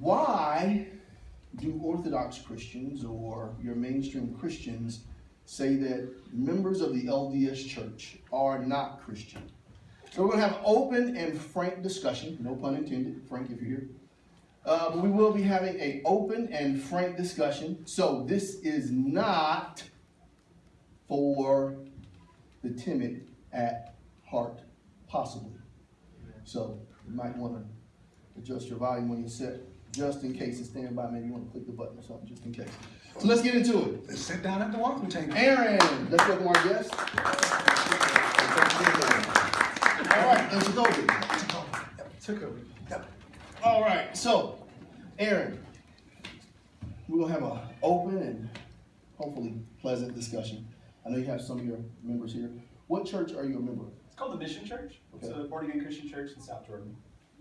why do Orthodox Christians or your mainstream Christians say that members of the LDS Church are not Christian? So we're going to have open and frank discussion, no pun intended, Frank, if you're here. Uh, we will be having a open and frank discussion. So this is not for the timid at heart, possibly. So you might want to adjust your volume when you sit, just in case it's standing by. Maybe you want to click the button or something, just in case. So let's get into it. Let's sit down at the welcome table. Aaron, let's welcome our guest. All right, and Jacoby. Took over. Yep. All right, so, Aaron, we're gonna have an open and hopefully pleasant discussion. I know you have some of your members here. What church are you a member of? It's called the Mission Church. It's Okay. a born again Christian church in South Jordan.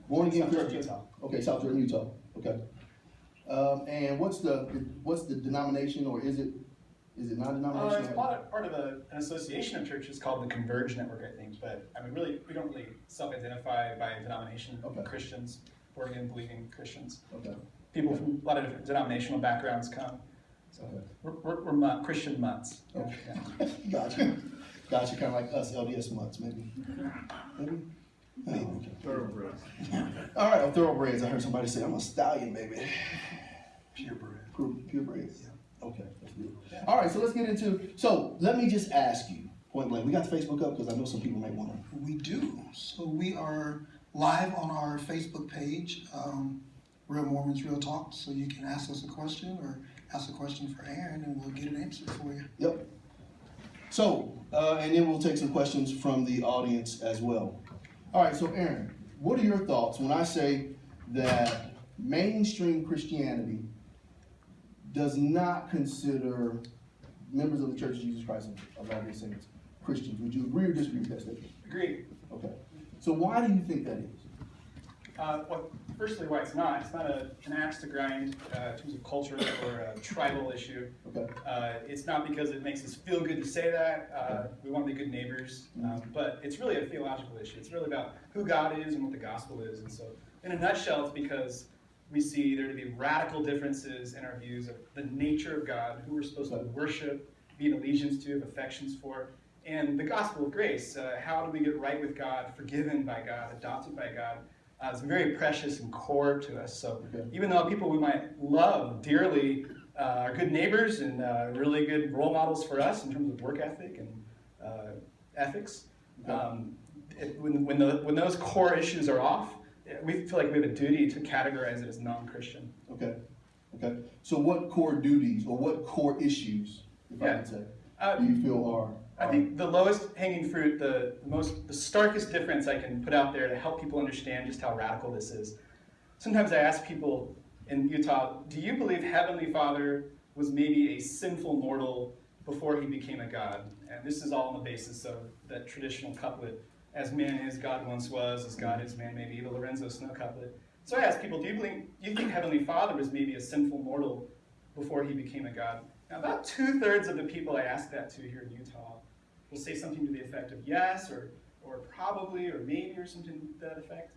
Born again Christian? Utah. Okay, South Jordan, Utah, okay. Um, and what's the, what's the denomination, or is it, is it Uh, it's non-denominational? part of, part of a, an association of churches called the Converge Network, I think. But I mean, really, we don't really self-identify by denomination. Okay. Christians, born again believing Christians. Okay, People from a lot of different denominational backgrounds come. So Okay. we're, we're, we're Christian. Yeah, Okay. yeah. gotcha, gotcha, kinda like us LDS mutts, maybe, maybe? Okay. Thoroughbreds. All right, oh, thoroughbreds. I heard somebody say I'm a stallion, baby. Purebred. Pure, purebreds. Okay, that's good. All right, so let's get into. So let me just ask you, point blank. We got the Facebook up because I know some people may want to. We do. So we are live on our Facebook page, um, Real Mormons Real Talk. So you can ask us a question or ask a question for Aaron, and we'll get it answered for you. Yep. So, uh, and then we'll take some questions from the audience as well. All right, so Aaron, what are your thoughts when I say that mainstream Christianity does not consider members of the Church of Jesus Christ of Latter-day Saints Christians? Would you agree or disagree with that statement? Agree. Okay. So why do you think that is? Uh, well, firstly, why it's not. It's not a, an axe to grind uh, in terms of culture or a tribal issue. Okay. Uh, it's not because it makes us feel good to say that. Uh, we want to be good neighbors. Um, but it's really a theological issue. It's really about who God is and what the gospel is. And so, in a nutshell, it's because we see there to be radical differences in our views of the nature of God, who we're supposed to worship, be in allegiance to, have affections for, and the gospel of grace. Uh, how do we get right with God, forgiven by God, adopted by God? Uh, it's very precious and core to us. So even though people we might love dearly uh, are good neighbors and uh, really good role models for us in terms of work ethic and uh, ethics, um, it, when, when, the, when those core issues are off, we feel like we have a duty to categorize it as non-Christian. Okay. Okay. So what core duties or what core issues, if I Yeah. could say, Uh, do you feel are? I think the lowest hanging fruit, the most, the starkest difference I can put out there to help people understand just how radical this is. Sometimes I ask people in Utah, do you believe Heavenly Father was maybe a sinful mortal before he became a God? And this is all on the basis of that traditional couplet, as man is, God once was, as God is, man maybe, the Lorenzo Snow couplet. So I ask people, do you believe, do you think Heavenly Father was maybe a sinful mortal before he became a God? Now, about two thirds of the people I ask that to here in Utah will say something to the effect of yes, or, or probably, or maybe, or something to that effect.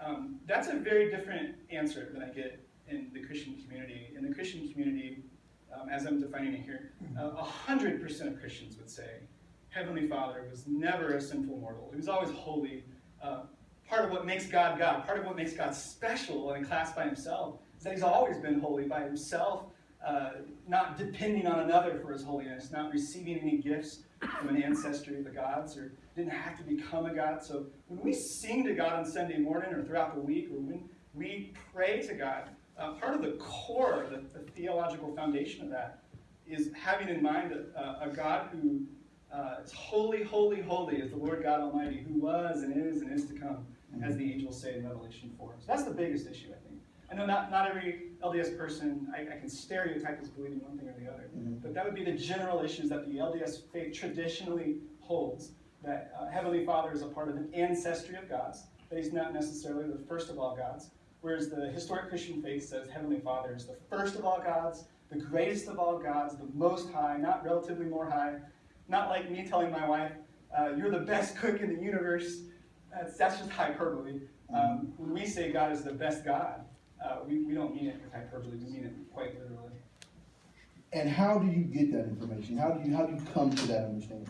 Um, that's a very different answer than I get in the Christian community. In the Christian community, um, as I'm defining it here, uh, a hundred percent of Christians would say Heavenly Father was never a sinful mortal. He was always holy. Uh, part of what makes God God, part of what makes God special and a class by himself, is that he's always been holy by himself, uh, not depending on another for his holiness, not receiving any gifts from an ancestry of the gods, or didn't have to become a god. So when we sing to God on Sunday morning or throughout the week, or when we pray to God, uh, part of the core, the, the theological foundation of that, is having in mind a, a God who uh, is holy, holy, holy is the Lord God Almighty, who was and is and is to come, as the angels say in Revelation 4. So that's the biggest issue, I think. I know not, not every LDS person, I, I can stereotype as believing one thing or the other, Mhm. but that would be the general issues that the LDS faith traditionally holds, that uh, Heavenly Father is a part of an ancestry of gods, that he's not necessarily the first of all gods, whereas the historic Christian faith says Heavenly Father is the first of all gods, the greatest of all gods, the most high, not relatively more high, not like me telling my wife, uh, you're the best cook in the universe. That's, that's just hyperbole. Um, when we say God is the best God, uh, we, we don't mean it with hyperbole, we mean it quite literally. And how do you get that information? How do you, how do you come to that understanding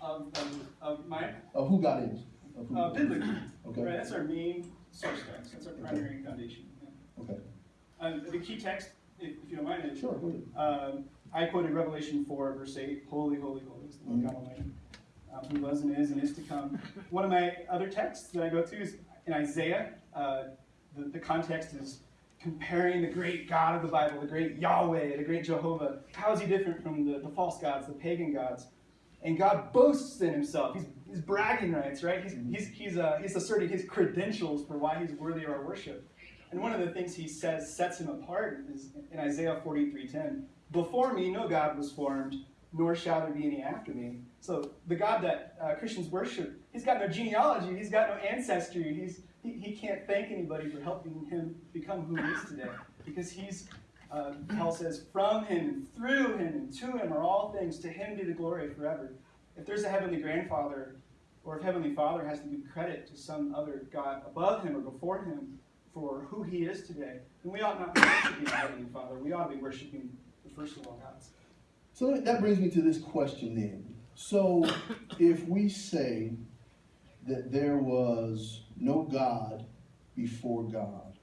Of, of, of my, of who God is? Of who- uh, biblically, Okay. right, that's our main source text, that's our primary foundation. yeah. Okay, Um, the key text, if, if you don't mind, is sure. Um, I quoted Revelation 4, verse 8, Holy, holy, holy is the Lord God Almighty, um, who was and is and is to come. One of my other texts that I go to is in Isaiah. Uh, the, the context is comparing the great God of the Bible, the great Yahweh, the great Jehovah. How is he different from the, the false gods, the pagan gods? And God boasts in himself. He's, he's bragging rights, right? He's, he's, he's, uh, he's asserting his credentials for why he's worthy of our worship. And one of the things he says sets him apart is in Isaiah 43:10. Before me, no God was formed, nor shall there be any after me. So the God that uh, Christians worship, he's got no genealogy, he's got no ancestry, he's, he, he can't thank anybody for helping him become who he is today. Because he's, uh, Paul says, from him and through him and to him are all things, to him be the glory forever. If there's a heavenly grandfather, or if Heavenly Father has to give credit to some other God above him or before him for who he is today, then we ought not to be worshiping Heavenly Father. We ought to be worshiping the first of all gods. So that brings me to this question then. So if we say that there was no God before God,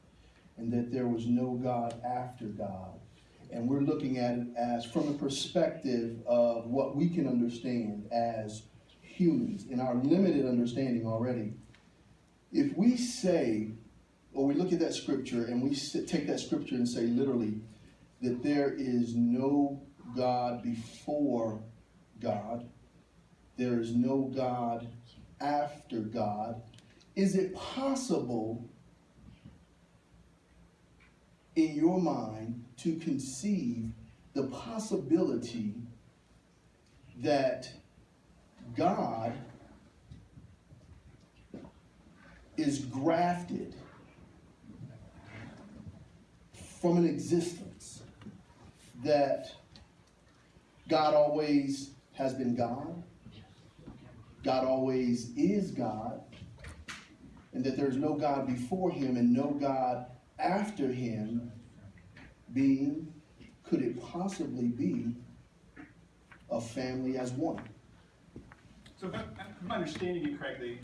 and that there was no God after God, and we're looking at it as from a perspective of what we can understand as humans in our limited understanding already, if we say, or we look at that scripture and we take that scripture and say literally that there is no God before God, there is no God after God, is it possible in your mind to conceive the possibility that God is grafted from an existence that God always has been God, God always is God, and that there's no God before him and no God after him, being, could it possibly be a family as one? So if I'm, understanding you correctly,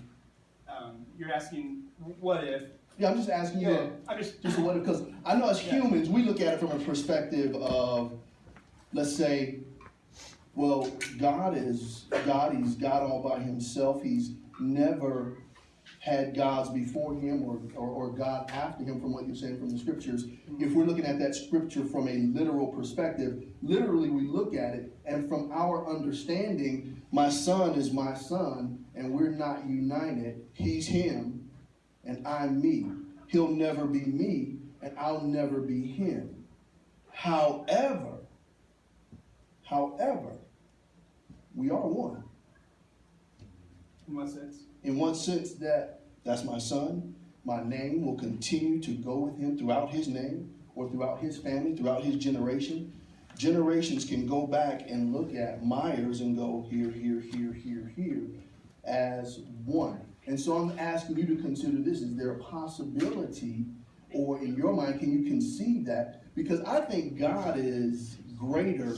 um, you're asking, what if? Yeah, I'm just asking you. Yeah, I'm just, Just what, because I know as Yeah. humans, we look at it from a perspective of, let's say, well, God is God, He's God all by Himself. He's never had gods before Him or, or, or God after Him, from what you're saying from the scriptures. If we're looking at that scripture from a literal perspective, literally we look at it, and from our understanding, my son is my son, and we're not united. He's Him, and I'm me. He'll never be me, and I'll never be him. However, however, we are one. in what sense? In one sense that that's my son, my name will continue to go with him throughout his name or throughout his family, throughout his generation. Generations can go back and look at Myers and go here, here, here, here, here as one. And so I'm asking you to consider this. Is there a possibility, or in your mind, can you conceive that? Because I think God is greater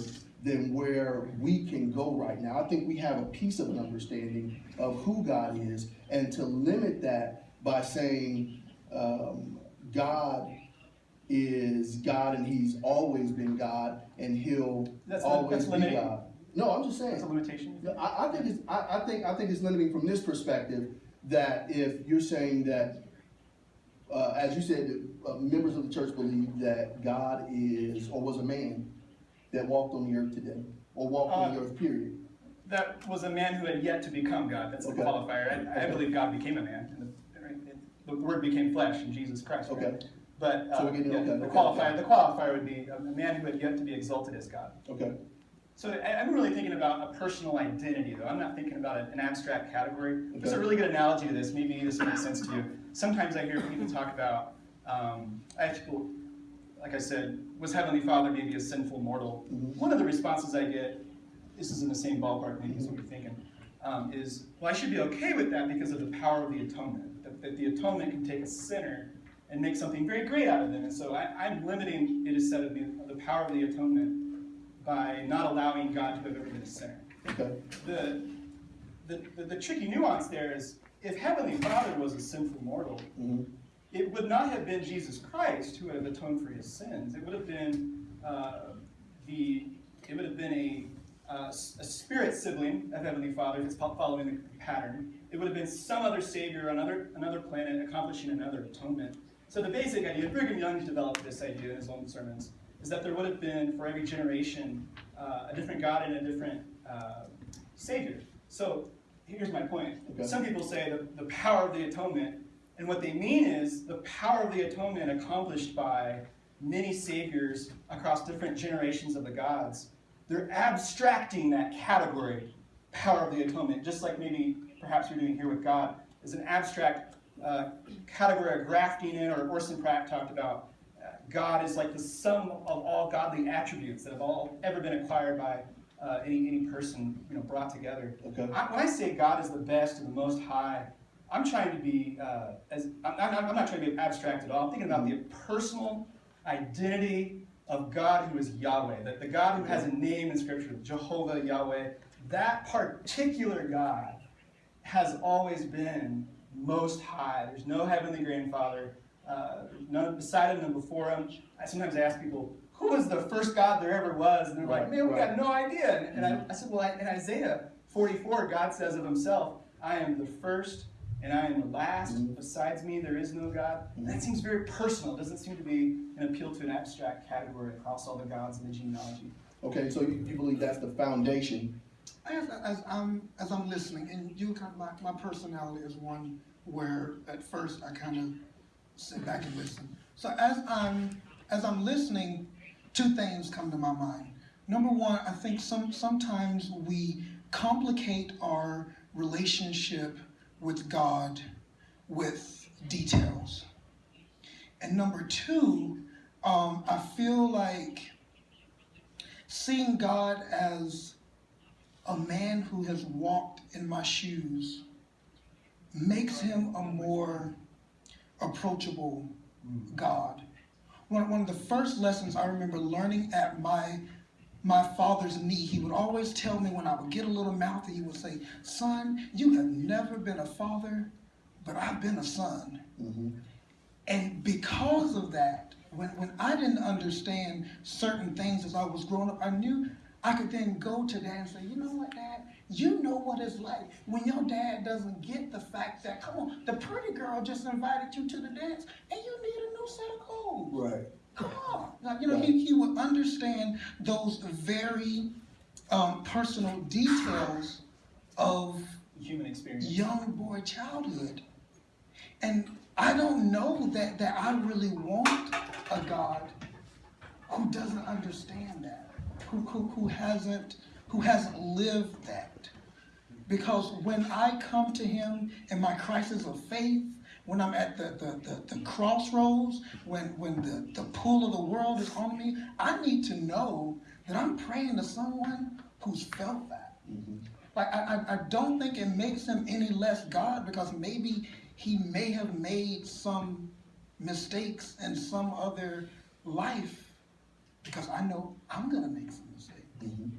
than where we can go right now. I think we have a piece of an understanding of who God is, and to limit that by saying um, God is God and He's always been God and He'll That's always that's be? God. No, I'm just saying. That's a limitation? I, I think it's, I, I think, I think it's limiting from this perspective, that if you're saying that, uh, as you said, uh, members of the church believe that God is, or was a man that walked on the earth today, or walked on the Uh, earth, period. That was a man who had yet to become God. That's the Okay. qualifier. I, I Okay. believe God became a man. And the, right, it- the Word became flesh in Jesus Christ. right? Okay. But So uh, we're getting- yeah, okay, the okay, qualifier, okay. the qualifier would be a man who had yet to be exalted as God. Okay, So I, I'm really thinking about a personal identity, though. I'm not thinking about an abstract category. There's a Okay. really good analogy to this. Maybe this makes sense to you. Sometimes I hear people talk about, um, I have people, like I said, was Heavenly Father maybe a sinful mortal? Mhm. One of the responses I get, this is in the same ballpark, maybe is what you're thinking, um, is, well, I should be okay with that because of the power of the atonement. That, that the atonement can take a sinner and make something very great out of them. And so I, I'm limiting, it is said of me, the power of the atonement by not allowing God to have ever been a sinner. Okay. The, the, the, the tricky nuance there is if Heavenly Father was a sinful mortal, Mhm. It would not have been Jesus Christ who would have atoned for his sins. It would have been uh, the it would have been a, uh, a spirit sibling of Heavenly Father, if it's following the pattern. It would have been some other savior on another another planet accomplishing another atonement. So the basic idea, Brigham Young developed this idea in his own sermons, is that there would have been for every generation uh, a different God and a different uh, savior. So here's my point. Okay. Some people say the, the power of the atonement, and what they mean is the power of the atonement accomplished by many saviors across different generations of the gods. They're abstracting that category, power of the atonement, just like maybe perhaps you're doing here with God, is an abstract uh, category of grafting in, or Orson Pratt talked about. uh, God is like the sum of all godly attributes that have all ever been acquired by uh, any any person, you know, brought together. Okay. I, when I say God is the best and the most high, I'm trying to be uh, as I'm, I'm, not, I'm not trying to be abstract at all. I'm thinking about the personal identity of God who is Yahweh, that the God who has a name in Scripture, Jehovah Yahweh. That particular God has always been most high. There's no heavenly grandfather, uh, none beside him, none before him. I sometimes ask people, who was the first God there ever was? And they're like, man, we right. got no idea. And, and I, I said, well, I, in Isaiah 44, God says of himself, I am the first and I am the last. Mhm. Besides me, there is no God. And that seems very personal. It doesn't seem to be an appeal to an abstract category across all the gods in the genealogy. Okay, so you, you believe that's the foundation. As, as I'm as I'm listening, and you kind of my, my personality is one where at first I kind of sit back and listen. So as I'm as I'm listening, two things come to my mind. Number one, I think some sometimes we complicate our relationship with God with details. And number two, um, I feel like seeing God as a man who has walked in my shoes makes him a more approachable God. One, one of the first lessons I remember learning at my my father's knee, he would always tell me when I would get a little mouthy, he would say, Son, you have never been a father, but I've been a son. Mhm. And because of that, when, when I didn't understand certain things as I was growing up, I knew I could then go to dad and say, you know what, dad? You know what it's like when your dad doesn't get the fact that, come on, the pretty girl just invited you to the dance and you need a new set of clothes. Right. Now, you know, he, he would understand those very um, personal details of Human experience. young boy childhood. And I don't know that, that I really want a God who doesn't understand that, who, who, who hasn't who hasn't lived that. Because when I come to him in my crisis of faith, when I'm at the, the, the, the crossroads, when, when the, the pull of the world is on me, I need to know that I'm praying to someone who's felt that. Like I, I, I don't think it makes him any less God because maybe he may have made some mistakes in some other life because I know I'm gonna make some mistakes. Mhm.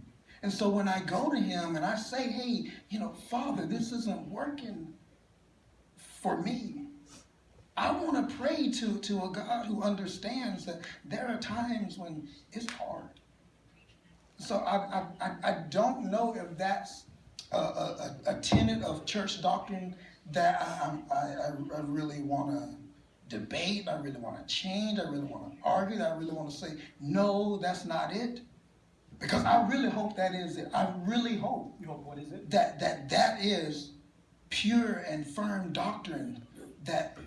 And so when I go to him and I say, hey, you know, Father, this isn't working for me. I want to pray to, to a God who understands that there are times when it's hard. So I, I, I, don't know if that's a, a, a tenet of church doctrine that I, I, I, really want to debate, I really want to change, I really want to argue, I really want to say, no, that's not it. Because I really hope that is it. I really hope You know, what is it? that that that is pure and firm doctrine that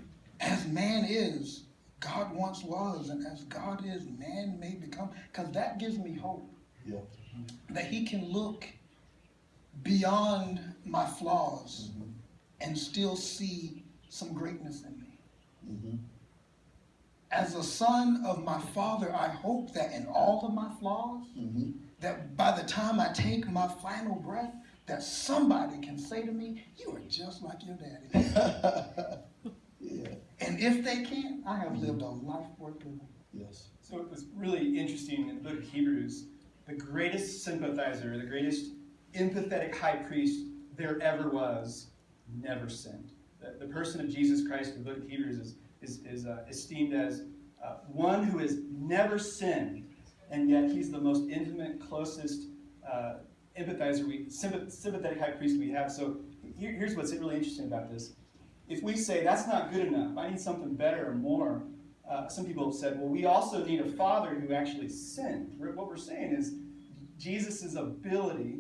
as man is god once was and as god is man may become because that gives me hope Yeah. that he can look beyond my flaws and still see some greatness in me Mhm. as a son of my father i hope that in all of my flaws Mhm. that by the time I take my final breath, that somebody can say to me, "You are just like your daddy." yeah. And if they can't, I have lived a life worth living. Yes. So it was really interesting in the book of Hebrews, the greatest sympathizer, the greatest empathetic high priest there ever was, never sinned. The, the person of Jesus Christ in the book of Hebrews is, is, is uh, esteemed as uh, one who has never sinned, and yet he's the most intimate, closest uh, empathizer, we, sympath- sympathetic high priest we have. So here, here's what's really interesting about this. If we say that's not good enough, I need something better or more, uh, some people have said, well, we also need a father who actually sinned. What we're saying is Jesus' ability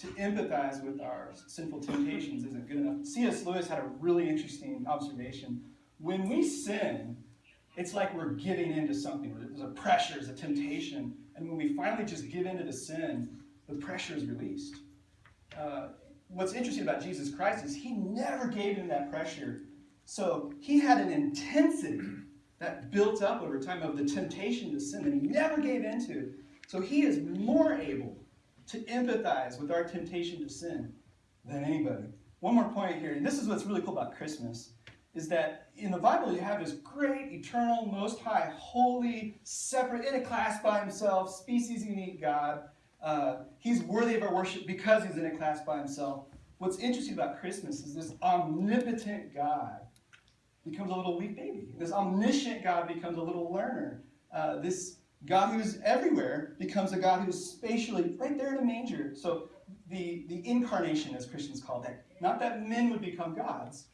to empathize with our sinful temptations isn't good enough. C.S. Lewis had a really interesting observation. When we sin, it's like we're giving in to something. There's a pressure, there's a temptation. And when we finally just give in to the sin, the pressure is released. Uh, what's interesting about Jesus Christ is he never gave in that pressure. So he had an intensity that built up over time of the temptation to sin that he never gave into. So he is more able to empathize with our temptation to sin than anybody. One more point here, and this is what's really cool about Christmas, is that in the Bible you have this great, eternal, most high, holy, separate, in a class by himself, species unique God. Uh, he's worthy of our worship because he's in a class by himself. What's interesting about Christmas is this omnipotent God becomes a little weak baby. This omniscient God becomes a little learner. Uh, this God who's everywhere becomes a God who's spatially right there in a manger. So the, the incarnation, as Christians call that, not that men would become gods,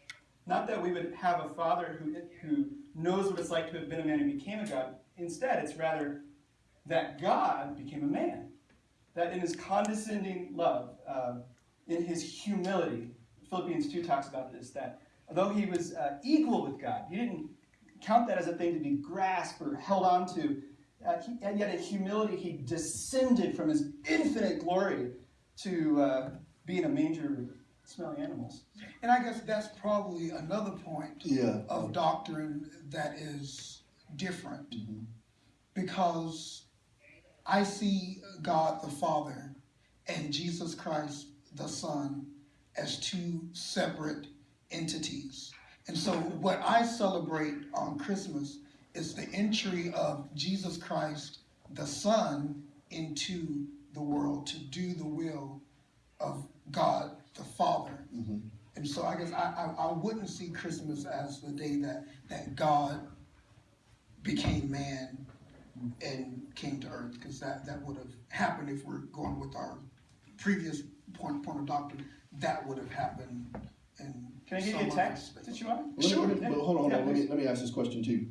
not that we would have a father who, who knows what it's like to have been a man and became a God. Instead, it's rather that God became a man. That in his condescending love, uh, in his humility, Philippians 2 talks about this, that although he was uh, equal with God, he didn't count that as a thing to be grasped or held on to. Uh, he, and yet in humility, he descended from his infinite glory to uh, be in a manger smelling animals. And I guess that's probably another point Yeah. of doctrine that is different. Mhm. Because I see God the Father and Jesus Christ the Son as two separate entities. And so what I celebrate on Christmas is the entry of Jesus Christ the Son into the world to do the will of God the Father. Mhm. And so I guess I, I, I wouldn't see Christmas as the day that, that God became man and came to earth, because that, that would have happened if we're going with our previous point, point of doctrine, that would have happened in Can I give you a text other that you want? Let me- Sure. let me- but hold on, hold Yeah, on. Let me, let me ask this question too,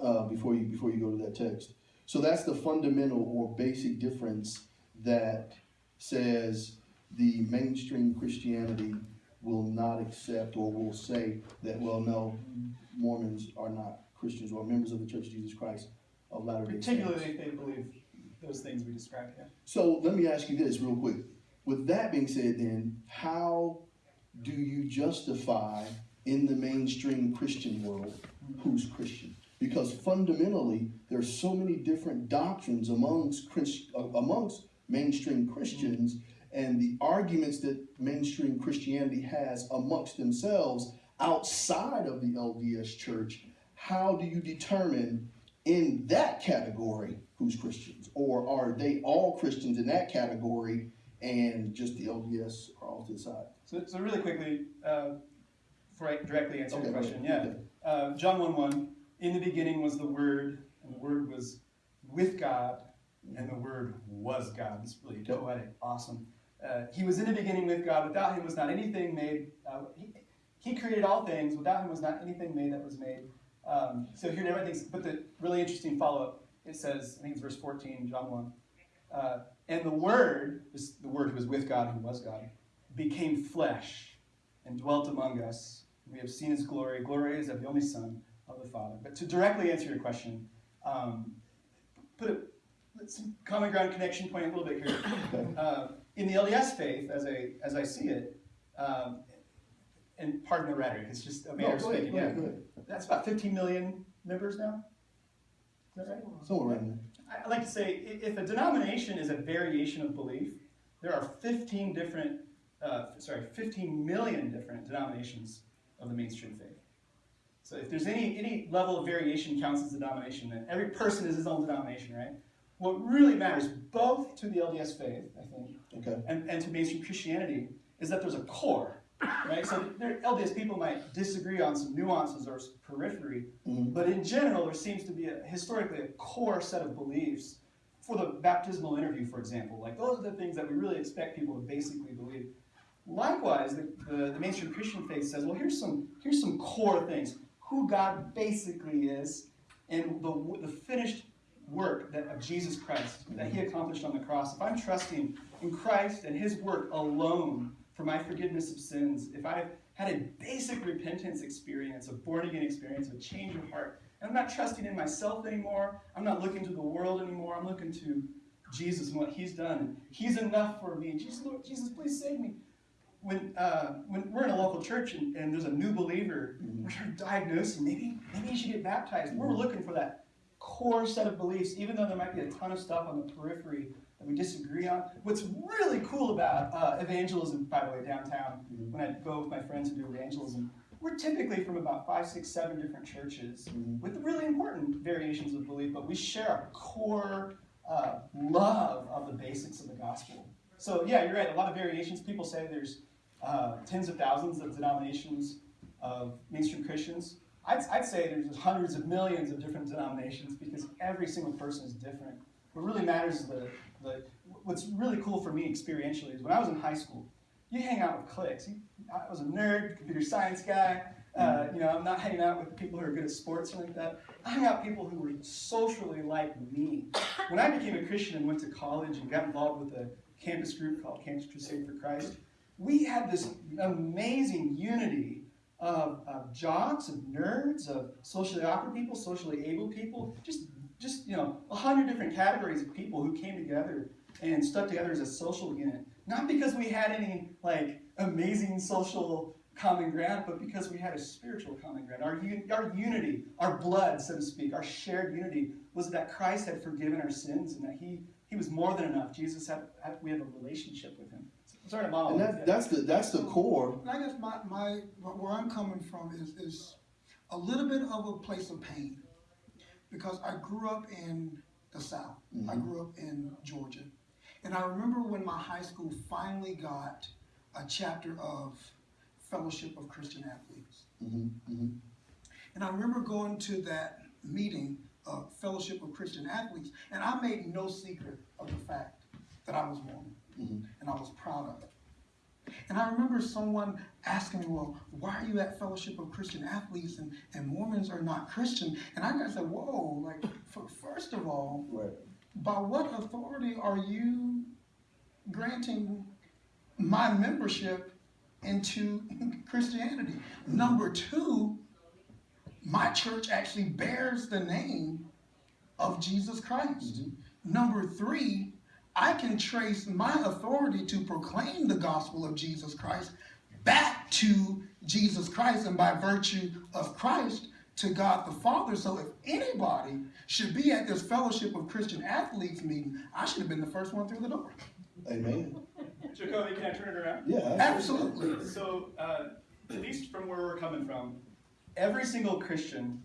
uh, before you, before you go to that text. So that's the fundamental or basic difference that says the mainstream Christianity will not accept or will say that, well, no, Mormons are not Christians or members of the Church of Jesus Christ of Latter-day Saints. Particularly if they believe those things we described here. So let me ask you this real quick. With that being said, then, how do you justify in the mainstream Christian world who's Christian? Because fundamentally, there's so many different doctrines amongst Christ, amongst mainstream Christians, and the arguments that mainstream Christianity has amongst themselves outside of the LDS Church. How do you determine in that category who's Christians, or are they all Christians in that category and just the LDS are off to the side? So, so really quickly, uh, directly answer Okay, the question, okay, yeah. okay. Uh, John 1 1, in the beginning was the Word, and the Word was with God, and the Word was God. It's really poetic, awesome. Uh, he was in the beginning with God. Without him was not anything made. Uh, he, he created all things. Without him was not anything made that was made. Um, so here everything's, but the really interesting follow up, it says, I think it's verse 14, John 1. Uh, and the Word, this, the Word who was with God, who was God, became flesh and dwelt among us. We have seen his glory. Glory is of the only Son of the Father. But to directly answer your question, um, put a let's common ground connection point a little bit here. Uh, in the LDS faith, as I as I see it, um, and pardon the rhetoric, it's just a No, manner of go ahead, speaking. Yeah, ahead, that's about 15 million members now. Is that right? Somewhere around I I like to say if a denomination is a variation of belief, there are 15 different, uh, sorry, 15 million different denominations of the mainstream faith. So if there's any any level of variation counts as a denomination, then every person is his own denomination, right? What really matters, both to the LDS faith, I think, Okay. and, and to mainstream Christianity, is that there's a core, right? So there, LDS people might disagree on some nuances or periphery, Mhm. but in general, there seems to be a, historically a core set of beliefs for the baptismal interview, for example. Like those are the things that we really expect people to basically believe. Likewise, the, the, the mainstream Christian faith says, well, here's some here's some core things: who God basically is, and the the finished work that of Jesus Christ that He accomplished on the cross. If I'm trusting in Christ and His work alone for my forgiveness of sins, if I've had a basic repentance experience, a born again experience, a change of heart, and I'm not trusting in myself anymore, I'm not looking to the world anymore, I'm looking to Jesus and what He's done. He's enough for me. Jesus, Lord, Jesus, please save me. When, uh, when we're in a local church and, and there's a new believer, we're trying to diagnose him. Maybe, maybe you should get baptized. We're looking for that core set of beliefs, even though there might be a ton of stuff on the periphery that we disagree on. What's really cool about uh, evangelism, by the way, downtown, when I go with my friends and do evangelism, we're typically from about five, six, seven different churches with really important variations of belief, but we share a core uh, love of the basics of the gospel. So, yeah, you're right. A lot of variations. People say there's uh, tens of thousands of denominations of mainstream Christians. I'd, I'd say there's hundreds of millions of different denominations because every single person is different. What really matters is the, the what's really cool for me experientially is when I was in high school, you hang out with cliques. I was a nerd, computer science guy. Uh, you know, I'm not hanging out with people who are good at sports or like that. I hang out with people who were socially like me. When I became a Christian and went to college and got involved with a campus group called Campus Crusade for Christ, we had this amazing unity of, of jocks, of nerds, of socially awkward people, socially able people, just just you know, a hundred different categories of people who came together and stuck together as a social unit. Not because we had any like amazing social common ground, but because we had a spiritual common ground. Our, un- our unity, our blood, so to speak, our shared unity was that Christ had forgiven our sins and that He He was more than enough. Jesus had, had we have a relationship with Him. Sorry to And monologue. that, that's the that's the core. And I guess my, my, where I'm coming from is, is a little bit of a place of pain. Because I grew up in the South. I Mhm. grew up in Georgia. And I remember when my high school finally got a chapter of Fellowship of Christian Athletes. hmm hmm And I remember going to that meeting of Fellowship of Christian Athletes, and I made no secret of the fact that I was Mormon, Mhm. and I was proud of it. And I remember someone asking me, well, why are you at Fellowship of Christian Athletes and, and Mormons are not Christian? And I got to say, whoa, like, for, first of all, Right. by what authority are you granting my membership into Christianity? Number two, my church actually bears the name of Jesus Christ. Mm-hmm. Number three, I can trace my authority to proclaim the gospel of Jesus Christ back to Jesus Christ and by virtue of Christ to God the Father. So if anybody should be at this fellowship of Christian athletes meeting, I should have been the first one through the door. Amen. Jacoby, can I turn it around? Yeah. Absolutely. So, uh, at least from where we're coming from, every single Christian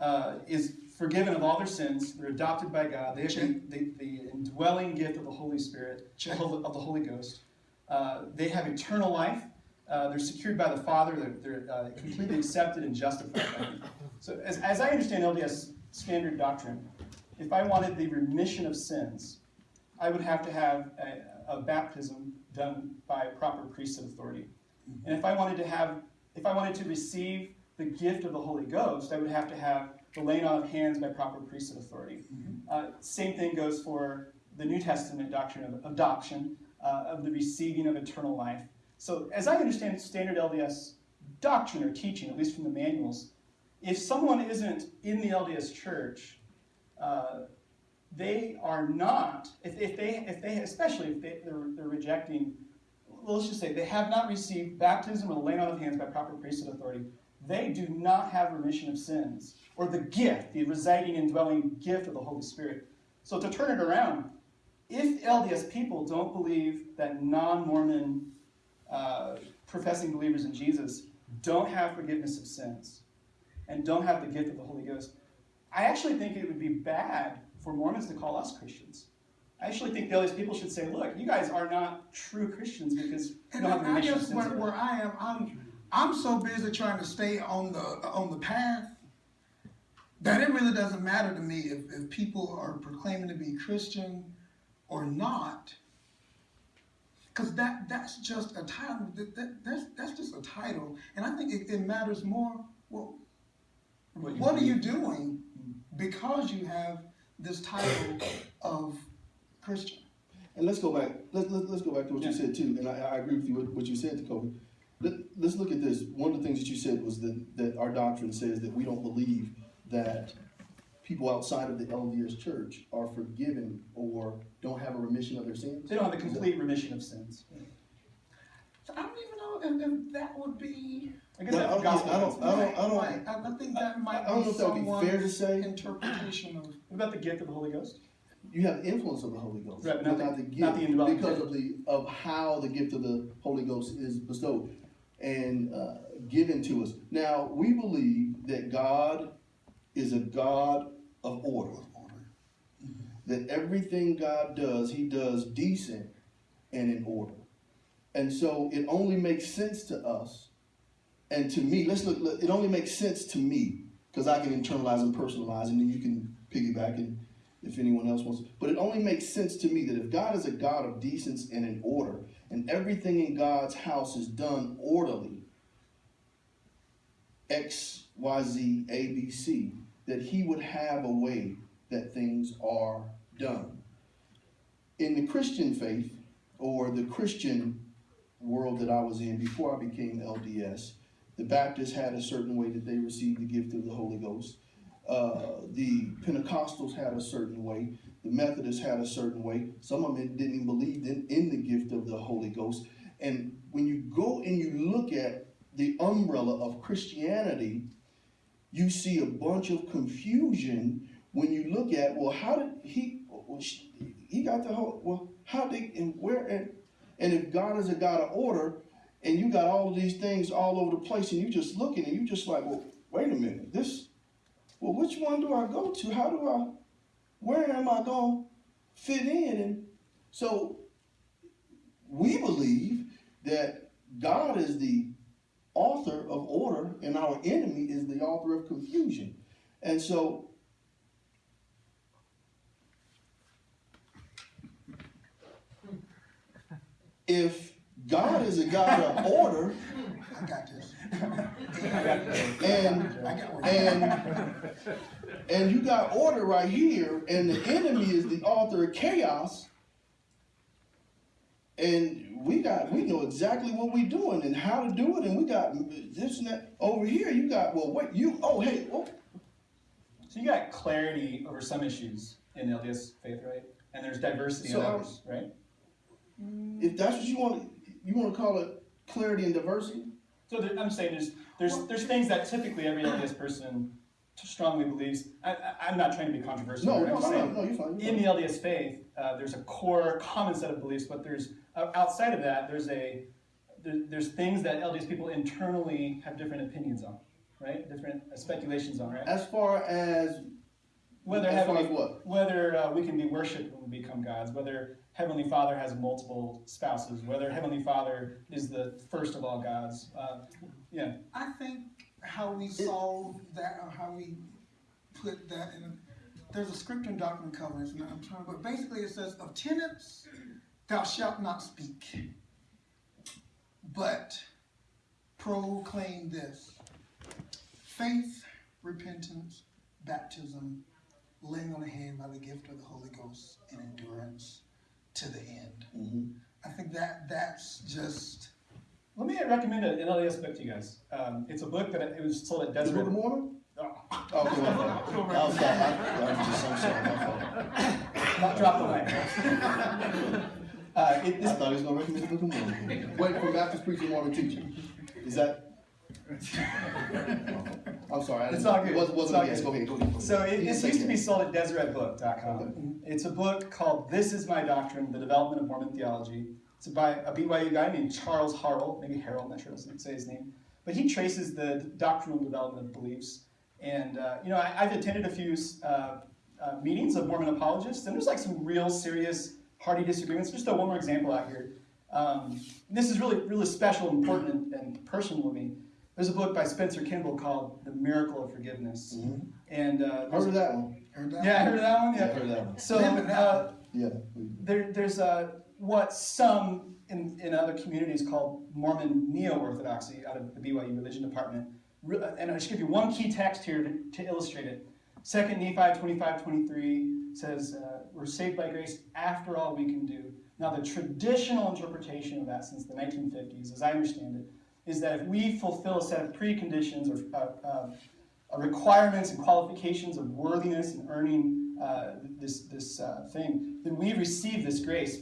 uh, is forgiven of all their sins. They're adopted by God. They have the, the, indwelling gift of the Holy Spirit, of the Holy Ghost. Uh, they have eternal life. Uh, they're secured by the Father. They're, they're uh, completely accepted and justified by So, as, as I understand LDS standard doctrine, if I wanted the remission of sins, I would have to have a, a baptism done by proper priesthood authority. And if I wanted to have, if I wanted to receive the gift of the Holy Ghost, I would have to have the laying on of hands by proper priesthood authority. Uh, same thing goes for the New Testament doctrine of adoption, uh, of the receiving of eternal life. So, as I understand standard LDS doctrine or teaching, at least from the manuals, if someone isn't in the LDS church, uh, they are not, if, if they, if they, especially if they, they're, they're rejecting, well, let's just say they have not received baptism or the laying on of hands by proper priesthood authority, they do not have remission of sins or the gift, the residing and dwelling gift of the Holy Spirit. So to turn it around, if LDS people don't believe that non-Mormon uh, professing believers in Jesus don't have forgiveness of sins, and don't have the gift of the Holy Ghost, I actually think it would be bad for Mormons to call us Christians. I actually think the LDS people should say, look, you guys are not true Christians because you don't have the I guess where, where I am, I'm, I'm so busy trying to stay on the, on the path that it really doesn't matter to me if, if people are proclaiming to be Christian or not. Cause that, that's just a title, that, that, that's, that's just a title, and I think it, it matters more, well, What what are you doing because you have this title of Christian? And let's go back, let's, let's, let's go back to what you said too, and I, I agree with you, what, what you said, Kobe. Let, let's look at this, one of the things that you said was that, that our doctrine says that we don't believe that people outside of the LDS church are forgiven or don't have a remission of their sins. They don't have the complete remission of sins. So I don't even know if, if that would be. I guess No, that's I don't- I don't- I don't- I don't- I, I think that might I don't know be if that would be fair to say. interpretation of. What about the gift of the Holy Ghost? You have influence of the Holy Ghost, Right, but not not the- the not the gift, because of the, of how the gift of the Holy Ghost is bestowed and, uh, given to us. Now, we believe that God is a God of order. That everything God does, he does decent and in order. And so it only makes sense to us and to me, let's look, look, it only makes sense to me, because I can internalize and personalize, and then you can piggyback and if anyone else wants. But it only makes sense to me that if God is a God of decency and in order, and everything in God's house is done orderly, X, Y, Z, A, B, C, that He would have a way that things are done. In the Christian faith, or the Christian world that I was in before I became LDS, the Baptists had a certain way that they received the gift of the Holy Ghost. Uh, the Pentecostals had a certain way. The Methodists had a certain way. Some of them didn't even believe in, in the gift of the Holy Ghost. And when you go and you look at the umbrella of Christianity, you see a bunch of confusion when you look at, well, how did he, well, sh- he got the whole, well, how did, and where, and, and if God is a God of order, and you got all of these things all over the place, and you just looking, and you just like, well, wait a minute, this, well, which one do I go to? How do I, where am I going to fit in? And so we believe that God is the author of order, and our enemy is the author of confusion. And so if God is a God of order, I got this. and I got and and you got order right here, and the enemy is the author of chaos. And we got we know exactly what we're doing and how to do it, and we got this and that over here. You got well, what you oh hey, oh, So you got clarity over some issues in the LDS faith, right? And there's diversity So, in others, right? Mm. if that's what you want, you want to call it clarity and diversity. So there, I'm saying there's there's there's things that typically every LDS person strongly believes. I, I, I'm not trying to be controversial. No, no, no, no, saying no, you're fine. You're in fine. the LDS faith, uh, there's a core common set of beliefs, but there's uh, outside of that, there's a there, there's things that LDS people internally have different opinions on, right? Different uh, speculations on, right? As far as Whether as far heavenly, as what? whether uh, we can be worshipped when we become gods, whether Heavenly Father has multiple spouses, whether Heavenly Father is the first of all gods. Uh, yeah, I think how we solve that or how we put that in, a, there's a scripture in Doctrine and Covenants, and I'm trying, but basically it says, of tenants, thou shalt not speak, but proclaim this faith, repentance, baptism, laying on the hand by the gift of the Holy Ghost, and endurance to the end. Mhm. I think that that's just let me recommend an LDS book to you guys. Um, it's a book that it was sold at The Book Desert. of Mormon? Oh, Oh. I'm sorry. I, I'm just, I'm sorry, not drop the line. uh, it, I this, thought he was gonna recommend the Book of Mormon. Wait, from Baptist preacher, Mormon teacher. Is that? I'm sorry. I It's didn't- good. It's wasn't all a guess. good. Go ahead, go ahead. So it, this used to be sold at DeseretBook.com. It's a book called "This Is My Doctrine: The Development of Mormon Theology." It's by a BYU guy named Charles Harrell, maybe Harold, I'm not sure how to say his name, but he traces the doctrinal development of beliefs And uh, you know, I, I've attended a few uh, uh, meetings of Mormon apologists, and there's like some real serious, hearty disagreements. Just throw one more example out here. Um, this is really, really special, important, and, personal to me. There's a book by Spencer Kimball called "The Miracle of Forgiveness," Mhm. and uh, Heard of that one? Heard that? yeah, I heard that one. Yeah, Yeah. I heard that one. So Live in that uh, Yeah. there, there's a what some in, in other communities call Mormon neo-orthodoxy out of the BYU religion department. And I'll just give you one key text here to, to illustrate it. Second Nephi 25, 23 says, uh, we're saved by grace after all we can do. Now the traditional interpretation of that since the 1950s, as I understand it, is that if we fulfill a set of preconditions or uh, uh, uh, requirements and qualifications of worthiness and earning uh, this, this uh, thing, then we receive this grace.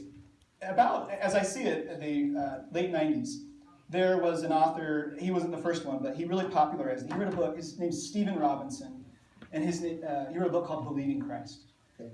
About, as I see it, the uh, late 90s, there was an author, he wasn't the first one, but he really popularized it. He wrote a book, his name's Stephen Robinson, and his, uh, he wrote a book called Believing Christ.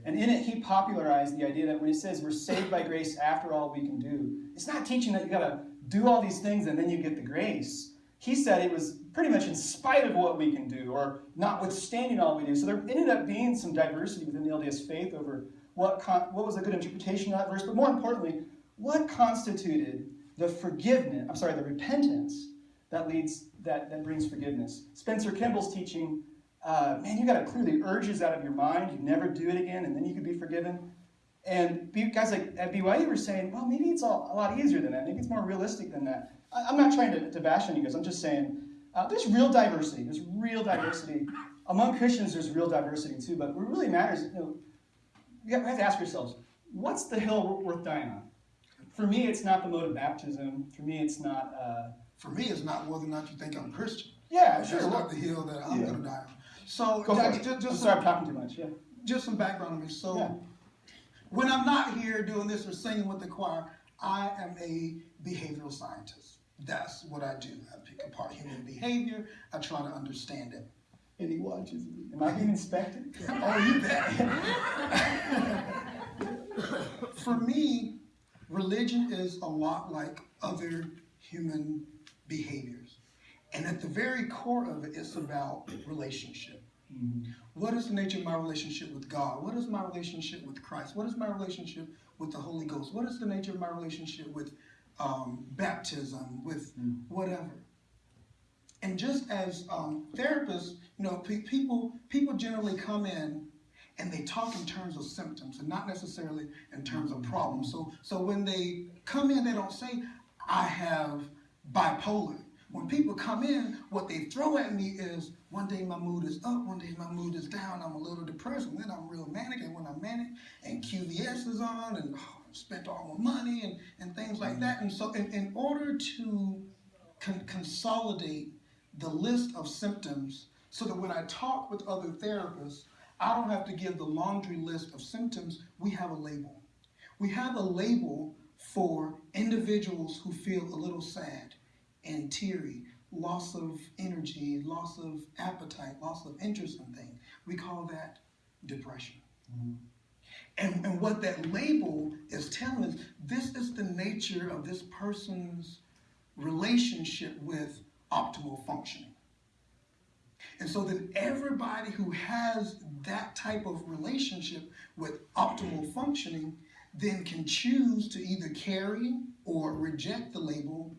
And in it, he popularized the idea that when it says we're saved by grace after all we can do, it's not teaching that you gotta do all these things and then you get the grace. He said it was pretty much in spite of what we can do, or notwithstanding all we do. So there ended up being some diversity within the LDS faith over what, what was a good interpretation of that verse, but more importantly, what constituted the forgiveness, I'm sorry, the repentance that leads, that, that brings forgiveness. Spencer Kimball's teaching, uh, man, you got to clear the urges out of your mind. You never do it again, and then you can be forgiven. And guys like at BYU were saying, well, maybe it's all, a lot easier than that. Maybe it's more realistic than that. I, I'm not trying to, to bash on you guys. I'm just saying uh, there's real diversity. There's real diversity. Among Christians, there's real diversity too. But what really matters, you know, you have to ask yourselves, what's the hill worth dying on? For me, it's not the mode of baptism. For me, it's not. Uh, For me, it's not whether or not you think I'm Christian. yeah, That's sure. not the hill that I'm Yeah. going to die on. So, Go for Jackie, just, I'm just, sorry, I'm talking too much. Yeah. just some background on me. So, Yeah. when I'm not here doing this or singing with the choir, I am a behavioral scientist. That's what I do. I pick apart human behavior. I try to understand it. And he watches me. Am I being inspected? Oh, you bet. For me, religion is a lot like other human behaviors. And at the very core of it, it's about relationship. What is the nature of my relationship with God? What is my relationship with Christ? What is my relationship with the Holy Ghost? What is the nature of my relationship with um, baptism, with whatever? And just as um, therapists, you know, pe- people people generally come in and they talk in terms of symptoms and not necessarily in terms of problems. So so when they come in, they don't say, "I have bipolar." When people come in, what they throw at me is one day my mood is up, one day my mood is down, I'm a little depressed, and then I'm real manic, and when I'm manic, and QVC is on, and oh, spent all my money, and, and things like that. And so, in, in order to con- consolidate the list of symptoms so that when I talk with other therapists, I don't have to give the laundry list of symptoms. We have a label. We have a label for individuals who feel a little sad and teary, loss of energy, loss of appetite, loss of interest in things. We call that depression. Mm-hmm. And, and what that label is telling us, this is the nature of this person's relationship with optimal functioning. And so then everybody who has that type of relationship with optimal functioning then can choose to either carry or reject the label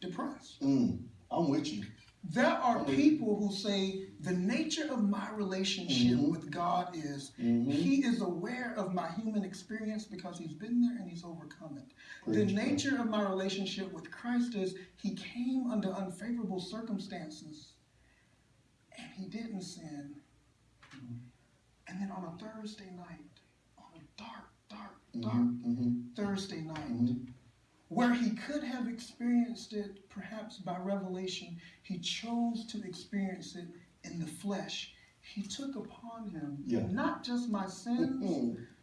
depressed. Mm, I'm with you. There are people who say the nature of my relationship Mhm. with God is Mhm. He is aware of my human experience because He's been there and He's overcome it. the God. nature of my relationship with Christ is He came under unfavorable circumstances and He didn't sin. And then on a Thursday night, on a dark, dark, dark Mhm, mhm, Thursday night, mhm. where he could have experienced it perhaps by revelation, he chose to experience it in the flesh. He took upon him Yeah. not just my sins,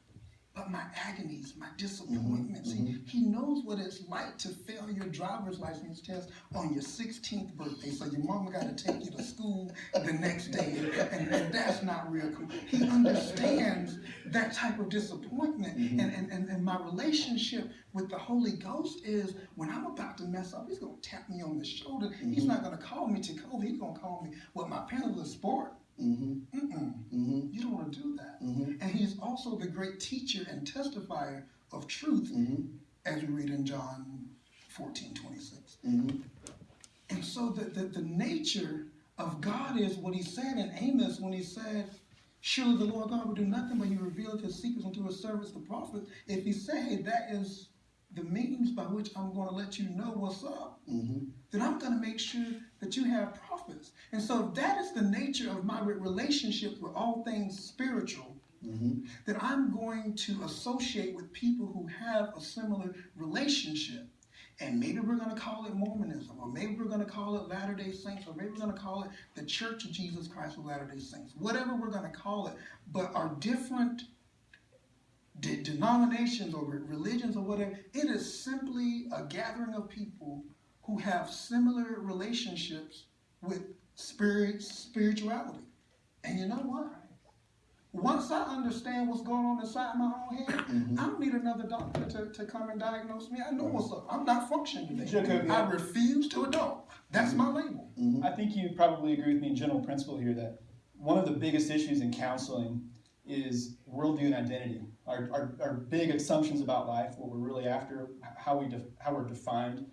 but my agonies, my disappointments. mhm. He, he knows what it's like to fail your driver's license test on your 16th birthday, so your mama got to take you to school the next day, and, and that's not real cool. He understands that type of disappointment, Mhm. and, and, and, and my relationship with the Holy Ghost is when I'm about to mess up, he's going to tap me on the shoulder. He's Mhm. not going to call me Tacoba, he's going to call me what my parents would sport. Mm-hmm. Mm-mm. Mm-hmm. You don't want to do that. Mm-hmm. And he is also the great teacher and testifier of truth, Mm-hmm. as we read in John 14, 26. Mm-hmm. And so the, the, the nature of God is what he said in Amos when he said, Surely the Lord God will do nothing but he revealed his secrets unto his servants the prophets. If he said that is the means by which I'm going to let you know what's up, Mm-hmm. then I'm going to make sure that you have prophets. And so if that is the nature of my re- relationship with all things spiritual, Mm-hmm. then I'm going to associate with people who have a similar relationship. And maybe we're going to call it Mormonism, or maybe we're going to call it Latter day Saints, or maybe we're going to call it the Church of Jesus Christ of Latter day Saints, whatever we're going to call it. But our different de- denominations or religions or whatever, it is simply a gathering of people who have similar relationships with spirit, spirituality. And you know what? Once I understand what's going on inside my own head, Mhm. I don't need another doctor to, to come and diagnose me. I know what's up. I'm not functioning today. I refuse to adult. That's my label. Mm-hmm. I think you probably agree with me in general principle here that one of the biggest issues in counseling is worldview and identity. Our, our, our big assumptions about life, what we're really after, how, we how we're defined,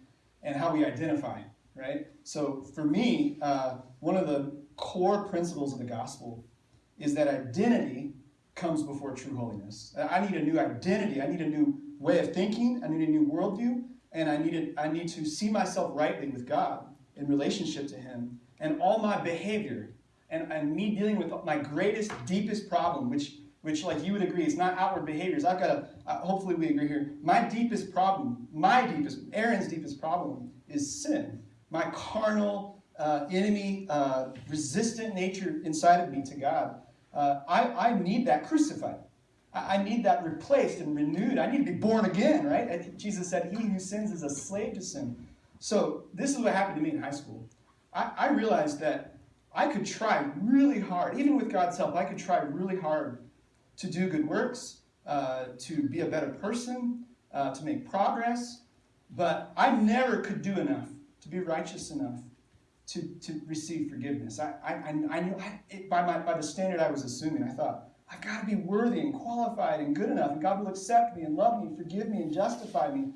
and how we identify, right? So for me, uh, one of the core principles of the gospel is that identity comes before true holiness. I need a new identity. I need a new way of thinking. I need a new worldview, and I need I need to see myself rightly with God in relationship to Him, and all my behavior, and, and me dealing with my greatest, deepest problem, which which like you would agree is not outward behaviors. I've got a. Uh, hopefully we agree here. My deepest problem, my deepest, Aaron's deepest problem is sin. My carnal, uh, enemy, uh, resistant nature inside of me to God. Uh, I, I need that crucified. I, I need that replaced and renewed. I need to be born again, right? And Jesus said, He who sins is a slave to sin. So this is what happened to me in high school. I, I realized that I could try really hard, even with God's help, I could try really hard to do good works, uh, to be a better person, uh, to make progress, but I never could do enough to be righteous enough to, to receive forgiveness. I, I, I, knew I, it, by, my, by the standard I was assuming, I thought, I've got to be worthy and qualified and good enough, and God will accept me and love me and forgive me and justify me.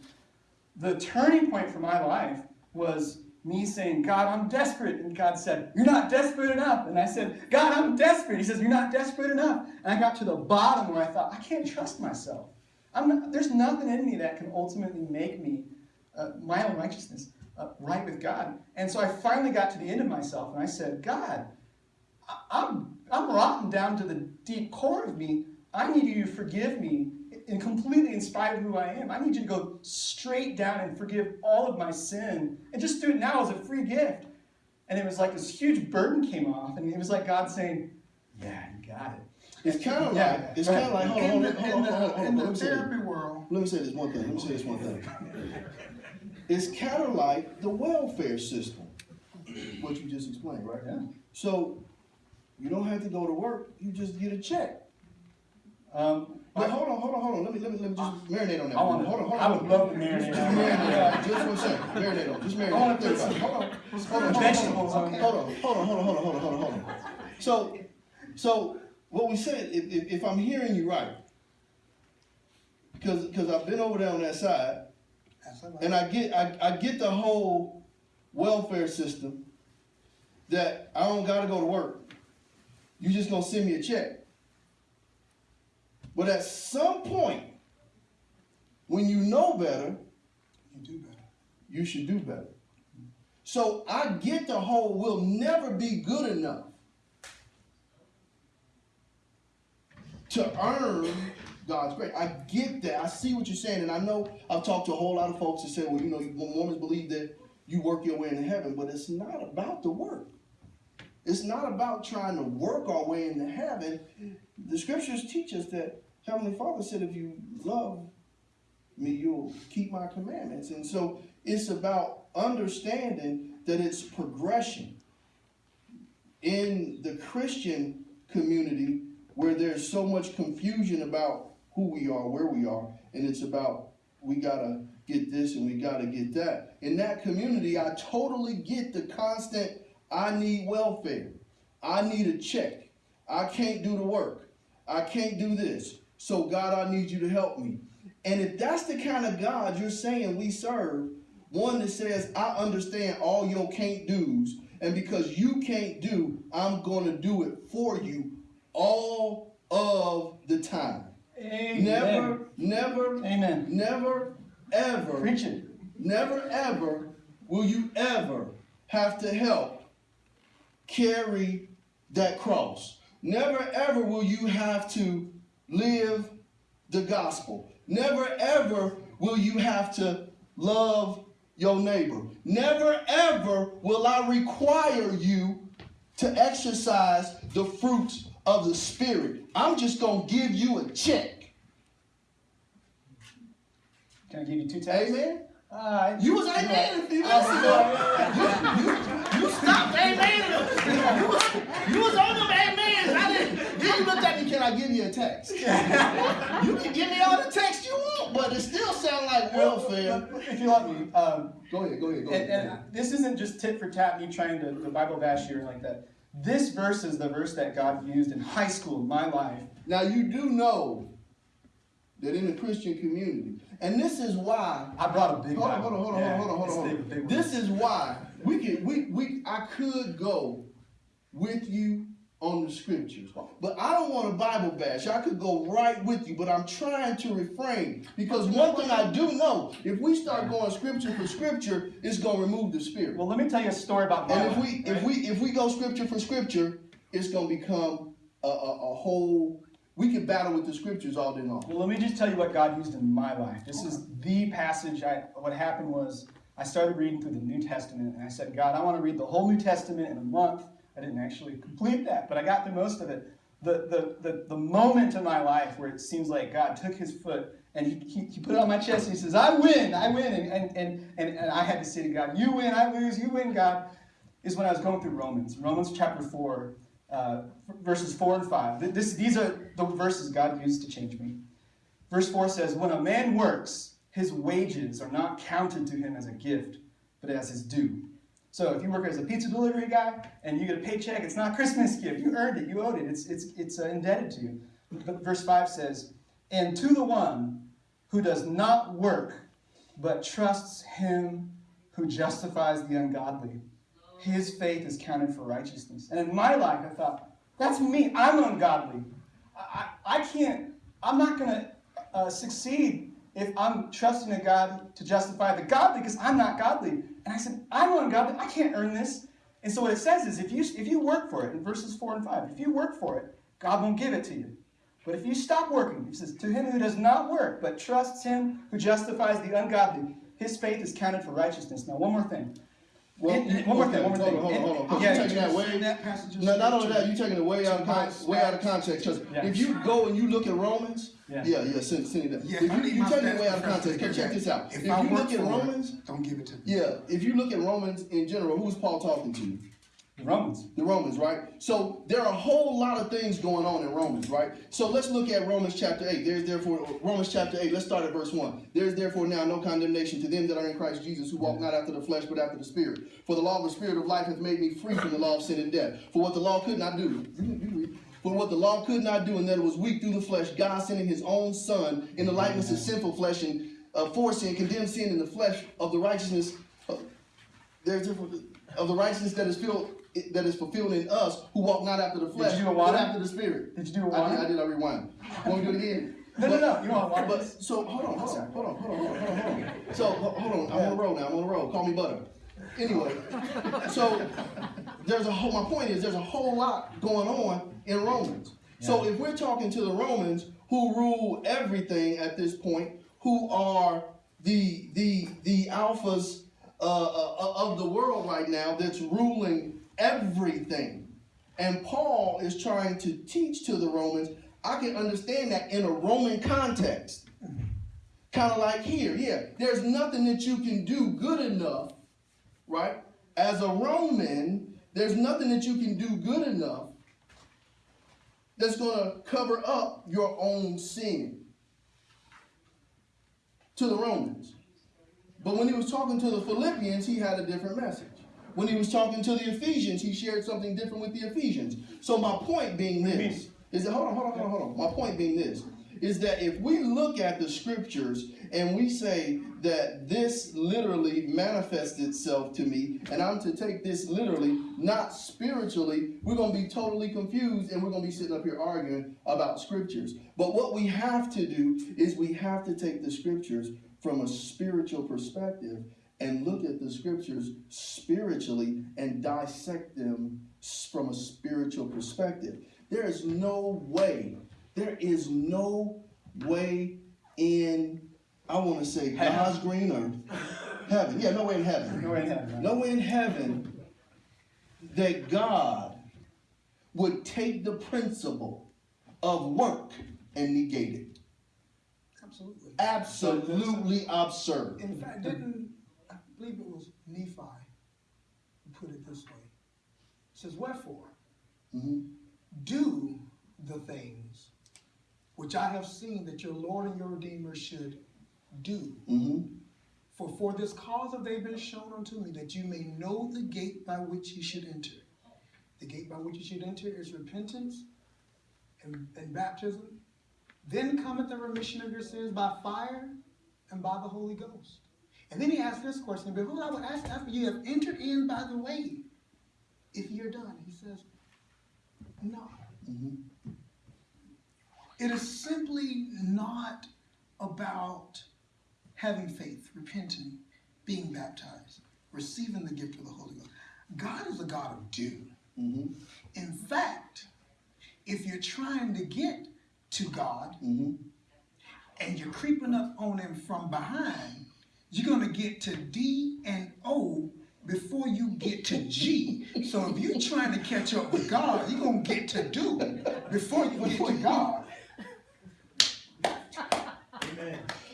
The turning point for my life was me saying, God, I'm desperate. And God said, You're not desperate enough. And I said, God, I'm desperate. He says, You're not desperate enough. And I got to the bottom where I thought, I can't trust myself. I'm not, there's nothing in me that can ultimately make me uh, my own righteousness uh, right with God. And so I finally got to the end of myself and I said, God, I- I'm, I'm rotten down to the deep core of me. I need you to forgive me and completely in spite of who I am. I need you to go straight down and forgive all of my sin and just do it now as a free gift. And it was like this huge burden came off, and it was like God saying, Yeah, you got it. It's kind of Yeah, like it's kind of like hold on, in hold the, on, hold on, hold on, in the me say this. therapy world, Let me say this one thing. Let me say this one thing. It's kind of like the welfare system, what you just explained, right? Yeah. So you don't have to go to work. You just get a check. Um, But hold on, hold on, hold on. Let me let me let me just marinate on that. I want hold on, hold I on. would love to marinate Just on marinate that. on. Just for a second. Marinate on. Just marinate. I wanna on Think about it. Hold on. Hold on. Vegetables hold on on. Hold on. Hold on. Hold on. Hold on. Hold on. Hold on. Hold on. So, so what we said, if, if, if I'm hearing you right, because because I've been over there on that side, that's all right. and I get I, I get the whole welfare system that I don't gotta go to work. You just gonna send me a check. But at some point, when you know better, you do better. you should do better. So I get the whole we'll never be good enough to earn God's grace. I get that. I see what you're saying, and I know I've talked to a whole lot of folks that say, well, you know, Mormons believe that you work your way into heaven, but it's not about the work. It's not about trying to work our way into heaven. The scriptures teach us that Heavenly Father said, if you love me, you'll keep my commandments. And so it's about understanding that it's progression. In the Christian community, where there's so much confusion about who we are, where we are, and it's about we gotta get this and we gotta get that. In that community, I totally get the constant I need welfare. I need a check. I can't do the work. I can't do this. So God, I need you to help me. And if that's the kind of God you're saying we serve, one that says, I understand all your can't do's, and because you can't do, I'm going to do it for you all of the time. Amen. Never, never, Amen. never, ever, Preach it. never, ever will you ever have to help carry that cross. Never, ever will you have to live the gospel. Never, ever will you have to love your neighbor. Never, ever will I require you to exercise the fruits of the Spirit. I'm just going to give you a check. Can I give you two texts? Amen? Uh, You was amen a few minutes ago. You, you, you stopped amen. You was, you was on them amens. I didn't. Then you looked at me. Can I give you a text? you can give me all the text you want, but it still sound like welfare. if you let me, um, Go ahead. Go ahead. Go ahead. and this isn't just tit for tat, me trying to the Bible bash you or like that. This verse is the verse that God used in high school in my life. Now you do know that in the Christian community, and this is why I brought a big Hold on, hold on, hold on, Yeah, hold on, hold on, hold on. big This is why we can we we I could go with you on the scriptures, but I don't want a Bible bash. I could go right with you, but I'm trying to refrain because one thing I do know: if we start going scripture for scripture, it's gonna remove the spirit. Well, let me tell you a story about my And if we if we if we go scripture for scripture, it's gonna become a, a, a whole. We can battle with the scriptures all day long. Well, let me just tell you what God used in my life. This is the passage. I what happened was I started reading through the New Testament, and I said, God, I want to read the whole New Testament in a month. I didn't actually complete that, but I got through most of it. The the the, the moment in my life where it seems like God took His foot and he, he, he put it on my chest and He says, I win, I win, and and, and and and I had to say to God, You win, I lose, you win, God. Is when I was going through Romans, Romans chapter four, uh, verses four and five. This, these are the verses God used to change me. Verse 4 says, When a man works, his wages are not counted to him as a gift, but as his due. So if you work as a pizza delivery guy and you get a paycheck, it's not Christmas gift. You earned it, you owed it, it's, it's, it's uh, indebted to you. But verse 5 says, And to the one who does not work, but trusts him who justifies the ungodly, his faith is counted for righteousness. And in my life, I thought, that's me. I'm ungodly. I, I, I can't, I'm not going to uh, succeed if I'm trusting a God to justify the godly because I'm not godly. And I said, I'm ungodly. I can't earn this. And so what it says is if you, if you work for it, in verses 4 and 5, if you work for it, God won't give it to you. But if you stop working, he says, to him who does not work, but trusts him who justifies the ungodly, his faith is counted for righteousness. Now, one more thing. Well, one more okay, thing, one more hold thing. on, hold on, hold on, yeah, you taking that way. that passage No, not only that, you're taking it way out of con- to way out of context. Because Yeah. if you go and you look at Romans, Yeah. yeah, yeah, send, send it. Yeah, if you, need you my taking it way out of context. check this out. If If you look at for it, Romans, Don't give it to me. yeah, if you look at Romans in general, who's Paul talking to? Romans. The Romans, right? So there are a whole lot of things going on in Romans, right? So let's look at Romans chapter 8. There's therefore, Romans chapter 8, let's start at verse 1. There's therefore now no condemnation to them that are in Christ Jesus, who walk not after the flesh, but after the Spirit. For the law of the Spirit of life hath made me free from the law of sin and death. For what the law could not do, for what the law could not do, and that it was weak through the flesh, God sending his own Son in the likeness of sinful flesh, and uh, for sin, condemned sin in the flesh of the righteousness of the righteousness that is filled that is fulfilled in us who walk not after the flesh you do a but after the spirit. Did you do a I did? I did. I rewind. Want to do it again? No, no, no. You want water? But so hold on, hold on, hold on, hold on, hold on, hold on. So hold on. I'm on the road now. I'm on the road. Call me butter. Anyway, so there's a whole. My point is there's a whole lot going on in Romans. So if we're talking to the Romans who rule everything at this point, who are the the the alphas uh, uh, of the world right now that's ruling everything. And Paul is trying to teach to the Romans. I can understand that in a Roman context. Kind of like here, yeah. There's nothing that you can do good enough, right? As a Roman, there's nothing that you can do good enough that's going to cover up your own sin to the Romans. But when he was talking to the Philippians, he had a different message. When he was talking to the Ephesians, he shared something different with the Ephesians. So my point being this is that hold on, hold on, hold on, hold on. My point being this is that if we look at the scriptures and we say that this literally manifests itself to me, and I'm to take this literally, not spiritually, we're going to be totally confused and we're going to be sitting up here arguing about scriptures. But what we have to do is we have to take the scriptures from a spiritual perspective and look at the scriptures spiritually and dissect them from a spiritual perspective. There is no way, there is no way in, I want to say, Heaven. God's green earth, heaven. Yeah, no way in heaven. No way in heaven. No way in heaven that God would take the principle of work and negate it. Absolutely. Absolutely absurd. In fact, didn't, I believe it was Nephi who put it this way. It says, Wherefore, Mhm. do the things which I have seen that your Lord and your Redeemer should do. Mhm. For for this cause have they been shown unto me, that you may know the gate by which ye should enter. The gate by which you should enter is repentance and, and baptism. Then cometh the remission of your sins by fire and by the Holy Ghost. And then he asks this question, Behold, I will ask after you have entered in by the way, if you're done. He says, No. Mhm. It is simply not about having faith, repenting, being baptized, receiving the gift of the Holy Ghost. God is a God of do. Mhm. In fact, if you're trying to get to God Mhm. and you're creeping up on Him from behind, you're going to get to D and O before you get to G. So if you're trying to catch up with God, you're going to get to do before you get to God.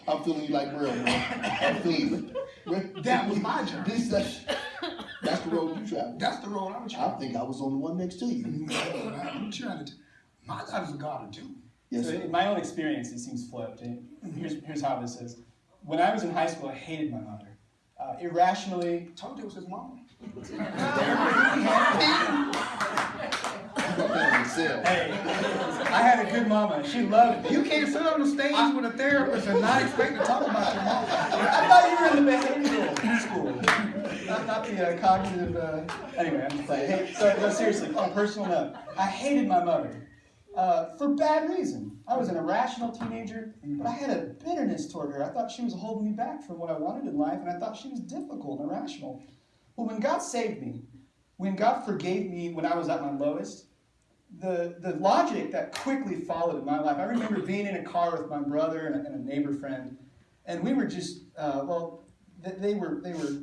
I'm feeling you like real, bro. I'm feeling you. That was my journey. This, that's, that's the road you travel. That's the road I'm traveling. I think I was on the one next to you. Mm-hmm. I'm trying to. My God is a God of do. Yes, so sir. in my own experience, it seems flipped. And mm-hmm. here's, here's how this is. When I was in high school, I hated my mother. Uh, irrationally, Told you it was his mama. You got that in Excel. hey, I had a good mama. She loved me. You can't sit on the stage with a therapist and not expect to talk about your mama. I thought you were in the behavioral school, not, not the uh, cognitive. Uh, anyway, I'm just like, hey, so, no, seriously, on a personal note, I hated my mother uh, for bad reason. I was an irrational teenager, but I had a bitterness toward her. I thought she was holding me back from what I wanted in life, and I thought she was difficult and irrational. Well, when God saved me, when God forgave me when I was at my lowest, the, the logic that quickly followed in my life. I remember being in a car with my brother and a, and a neighbor friend, and we were just uh, well, they, they were they were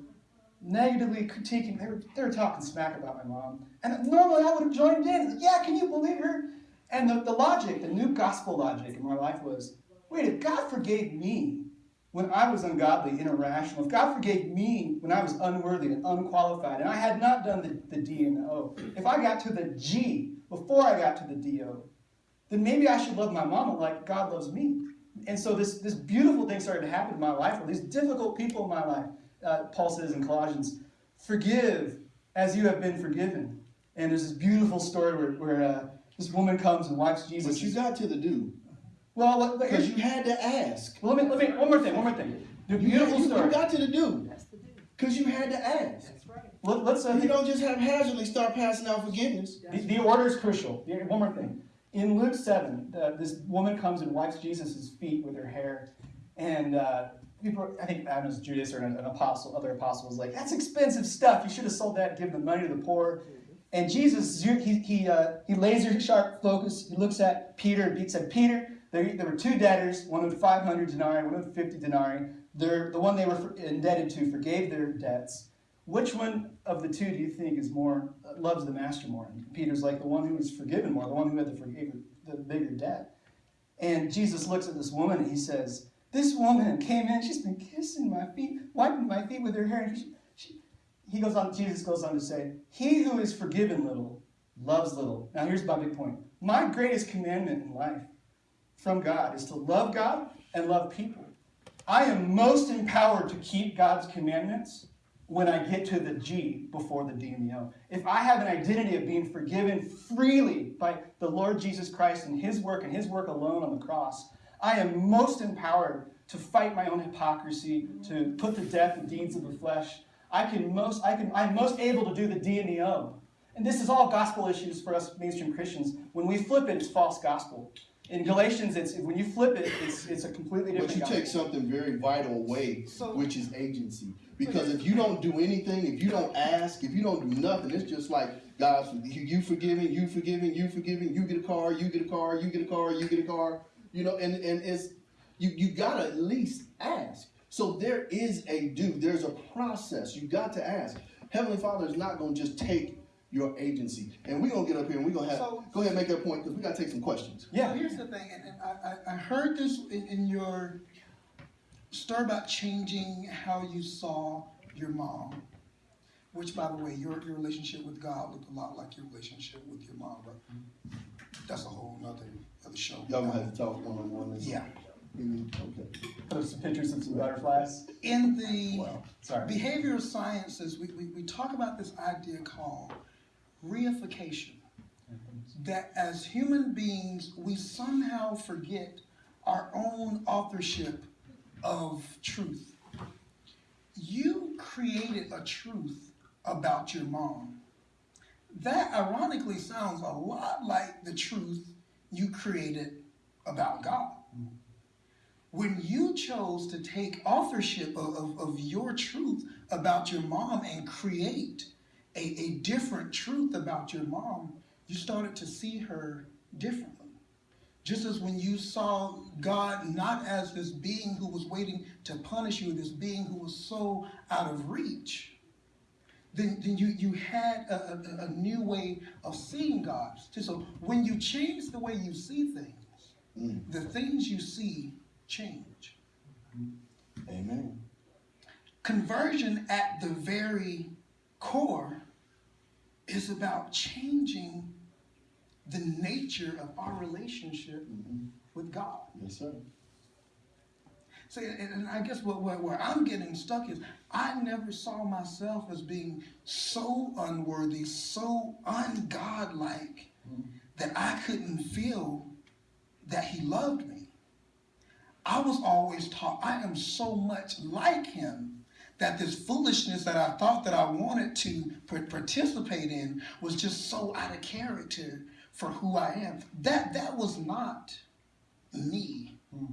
negatively critiquing. They were they were talking smack about my mom, and normally I would have joined in. Yeah, can you believe her? And the, the logic, the new gospel logic in my life was, wait, if God forgave me when I was ungodly and irrational, if God forgave me when I was unworthy and unqualified, and I had not done the, the D and the O, if I got to the G before I got to the DO, then maybe I should love my mama like God loves me. And so this, this beautiful thing started to happen in my life, or these difficult people in my life. Uh, Paul says in Colossians, forgive as you have been forgiven. And there's this beautiful story where, where uh, this woman comes and wipes Jesus. But you got to the do. well, let, let, Because you had to ask. well, let me, let me, one more thing, one more thing. The beautiful you, story. you got to the do. Because you had to ask. Let, let's, uh, You don't just haphazardly start passing out forgiveness. The, the order is crucial. The- One more thing. In Luke 7, uh, this woman comes and wipes Jesus' feet with her hair. And uh, people, I think I know, was Judas or an, an apostle, other apostle was like, that's expensive stuff. You should have sold that and given the money to the poor. And Jesus, he, he, uh, he laser sharp focus. He looks at Peter and said, Peter, there, there were two debtors, one owed 500 denarii, one owed 50 denarii. They're, the one they were indebted to forgave their debts. Which one of the two do you think is more uh, loves the master more? And Peter's like the one who was forgiven more, the one who had the forgave the bigger debt. And Jesus looks at this woman and he says, "This woman came in. She's been kissing my feet, wiping my feet with her hair." And she, he goes on. Jesus goes on to say, "He who is forgiven little loves little." Now here's my big point. My greatest commandment in life from God is to love God and love people. I am most empowered to keep God's commandments when I get to the G before the D and the O. If I have an identity of being forgiven freely by the Lord Jesus Christ and His work and His work alone on the cross, I am most empowered to fight my own hypocrisy, to put to death the deeds of the flesh. I can most, I can, I'm most able to do the D and the O. And this is all gospel issues for us mainstream Christians. When we flip it, it's false gospel. In Galatians, it's when you flip it, it's, it's a completely different But you gospel. take something very vital away, So- which is agency. Because if you don't do anything, if you don't ask, if you don't do nothing, it's just like God's you, you forgiving, you forgiving, you forgiving, you get a car, you get a car, you get a car, you get a car. You know, and, and it's you you gotta at least ask. So there is a do, there's a process. You got to ask. Heavenly Father is not gonna just take your agency. And we're gonna get up here and we're gonna have So- go ahead and make that point because we gotta take some questions. Yeah. So here's the thing, and, and I, I, I heard this in, in your story about changing how you saw your mom, which, by the way, your, your relationship with God looked a lot like your relationship with your mom, but mm-hmm. that's a whole nother other show. Y'all gonna have to talk one on one. Yeah. Okay. Put up some pictures of some butterflies. In the Wow. Sorry. behavioral sciences, we, we, we talk about this idea called reification. Mm-hmm. That as human beings, we somehow forget our own authorship of truth. You created a truth about your mom. That ironically sounds a lot like the truth you created about God. Mm-hmm. When you chose to take authorship of, of, of your truth about your mom and create a, a different truth about your mom, you started to see her differently. Just as when you saw God not as this being who was waiting to punish you, this being who was so out of reach, then, then you, you had a, a, a new way of seeing God. So when you change the way you see things, Mm. the things you see change. Amen. Conversion at the very core is about changing the nature of our relationship Mhm. with God. Yes, sir. See, and, I guess what, where, where I'm getting stuck is I never saw myself as being so unworthy, so ungodlike that I couldn't feel that He loved me. I was always taught I am so much like Him that this foolishness that I thought that I wanted to participate in was just so out of character for who I am. That that was not me hmm.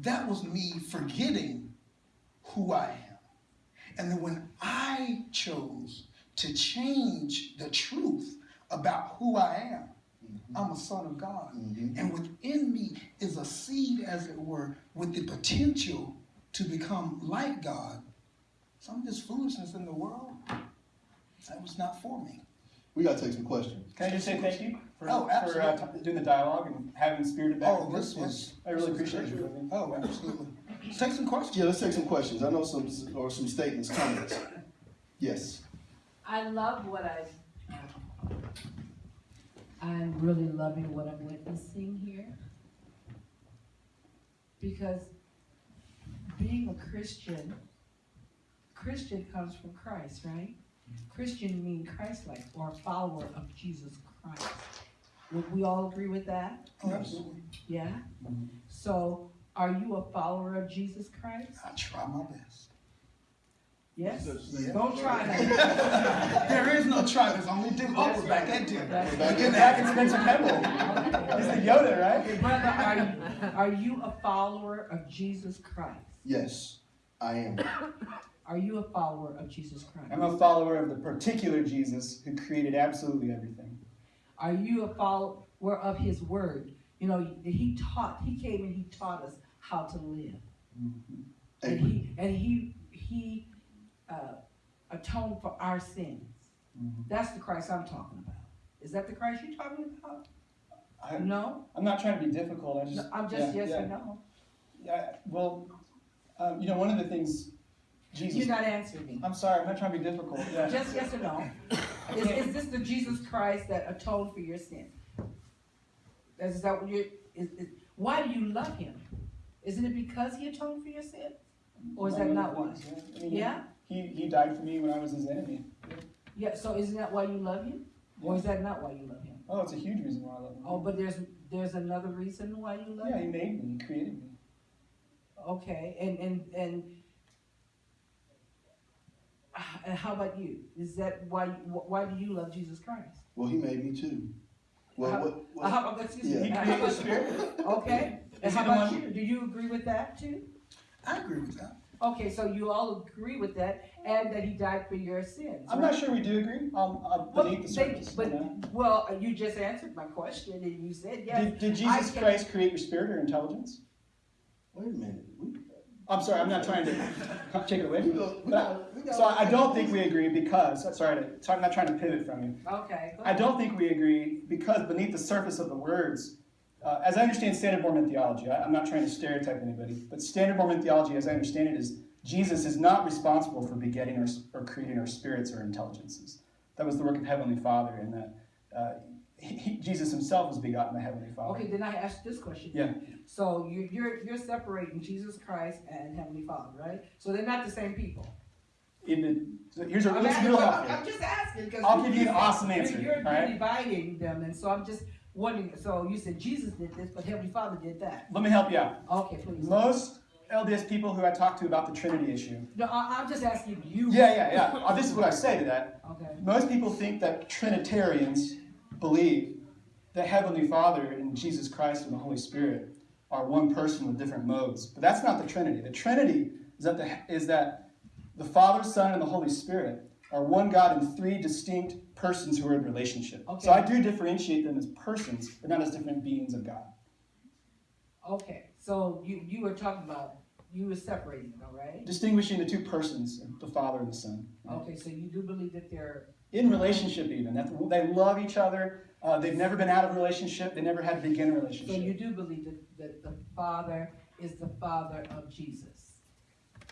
that was me forgetting who I am. And then when I chose to change the truth about who I am, I'm a son of God. Mhm. And within me is a seed, as it were, with the potential to become like God. Some of this foolishness in the world, that was not for me. We gotta take some questions. Can I just say thank you for, Oh, for uh, doing the dialogue and having spirited back Oh, and forth? this was. I really appreciate you. it. Oh, absolutely. Let's take some questions. Yeah, let's take some questions. I know some or some statements, comments. Yes. I love what I, I'm really loving what I'm witnessing here. Because being a Christian, Christian comes from Christ, right? Christian mean Christ-like or a follower of Jesus Christ. Would we all agree with that? Absolutely. Yeah? So, are you a follower of Jesus Christ? I try my best. Yes? Yeah. Don't try that. There is no try, there's only do. We're back at dinner. That's Back Get back and Spencer Pebble. He's the Yoda, right? Brother, are you, are you a follower of Jesus Christ? Yes, I am. Are you a follower of Jesus Christ? I'm a follower of the particular Jesus who created absolutely everything. Are you a follower of His Word? You know, He taught. He came and He taught us how to live, mm-hmm. and He and He He uh, atoned for our sins. Mhm. That's the Christ I'm talking about. Is that the Christ you're talking about? I, No, I'm not trying to be difficult. I just, No, I'm just yeah, yes yeah. or no. Yeah, well, um, you know, one of the things Jesus. You're not answering me. I'm sorry, I'm not trying to be difficult. Yeah. Just yes or no. Is, is this the Jesus Christ that atoned for your sin? Is that what you're, is, is, why do you love him? Isn't it because he atoned for your sin? Or is that not one? yeah. I mean, Yeah? He, he died for me when I was his enemy. Yeah, so isn't that why you love him? Or is that not why you love him? Oh, it's a huge reason why I love him. Oh, but there's, there's another reason why you love yeah, him? Yeah, he made me, he created me. Okay, and, and, and, and how about you? Is that why, why do you love Jesus Christ? Well, he made me too. Well, How- what, what, How, excuse Yeah. me. He created the spirit. Okay, and how about you? Do you agree with that too? I agree with that. Okay, so you all agree with that, and that he died for your sins. I'm right? not sure we do agree, um, uh, Well, beneath the they- surface. But, you know? well, you just answered my question, and you said yes. Did, did I Jesus can- Christ create your spirit or intelligence? wait a minute. We, I'm sorry, I'm not trying to take it away from you. But I- go, we go. So I don't think we agree because, sorry, to- sorry, I'm not trying to pivot from you. Okay. I don't think we agree because beneath the surface of the words, uh, as I understand Standard Mormon theology, I, I'm not trying to stereotype anybody, but Standard Mormon theology, as I understand it, is Jesus is not responsible for begetting or, or creating our spirits or intelligences. That was the work of Heavenly Father, and that uh, he, he- Jesus himself was begotten by Heavenly Father. Okay, then I ask this question. Yeah. So you, you're, you're separating Jesus Christ and Heavenly Father, right? So they're not the same people. In the, so here's a, I'm, asking, I'm. I'm just asking because I'll give you an awesome answer, You're, all right? you're dividing them, and so I'm just wondering. So you said Jesus did this, but Heavenly Father did that. Let me help you out. Okay, please. Most LDS people who I talk to about the Trinity issue. No, I, I'm just asking you. Yeah, yeah, yeah. Uh, this is what I say to that. Okay. Most people think that Trinitarians believe that Heavenly Father and Jesus Christ and the Holy Spirit are one person with different modes. But that's not the Trinity. The Trinity is that the, is that the Father, Son, and the Holy Spirit are one God in three distinct persons who are in relationship. Okay. So I do differentiate them as persons, but not as different beings of God. Okay. So you you were talking about you were separating them, right? Distinguishing the two persons, the Father and the Son. Okay. So you do believe that they're in relationship even that they love each other uh, they've never been out of relationship they never had to begin a relationship. so you do believe that, that the Father is the Father of Jesus.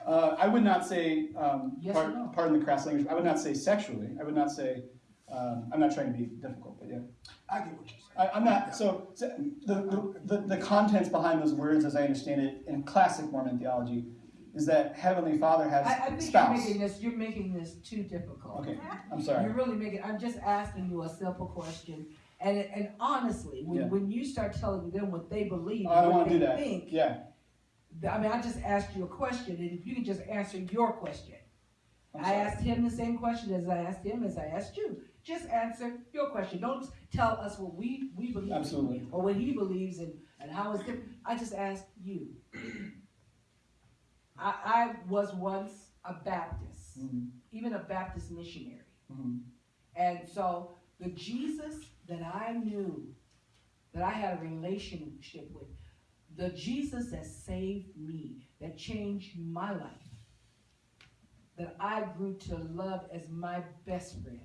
Uh, i would not say um, Yes par- or no? pardon the crass language i would not say sexually i would not say um, i'm not trying to be difficult but yeah I get what you're saying. I, i'm not so, so the, the, the, the contents behind those words as i understand it in classic mormon theology is that heavenly father has I, I think spouse you're making this you're making this too difficult. okay i'm sorry You're really making. I'm just asking you a simple question, and and honestly, when, Yeah. when you start telling them what they believe, Oh, i don't what want to do that think, yeah I mean, I just asked you a question, and if you could just answer your question. I asked him the same question as I asked him, as I asked you. Just answer your question. Don't tell us what we, we believe absolutely or what he believes and, and how it's different. I just asked you. I, I was once a Baptist, Mhm. even a Baptist missionary. Mhm. And so the Jesus that I knew, that I had a relationship with, the Jesus that saved me, that changed my life, that I grew to love as my best friend,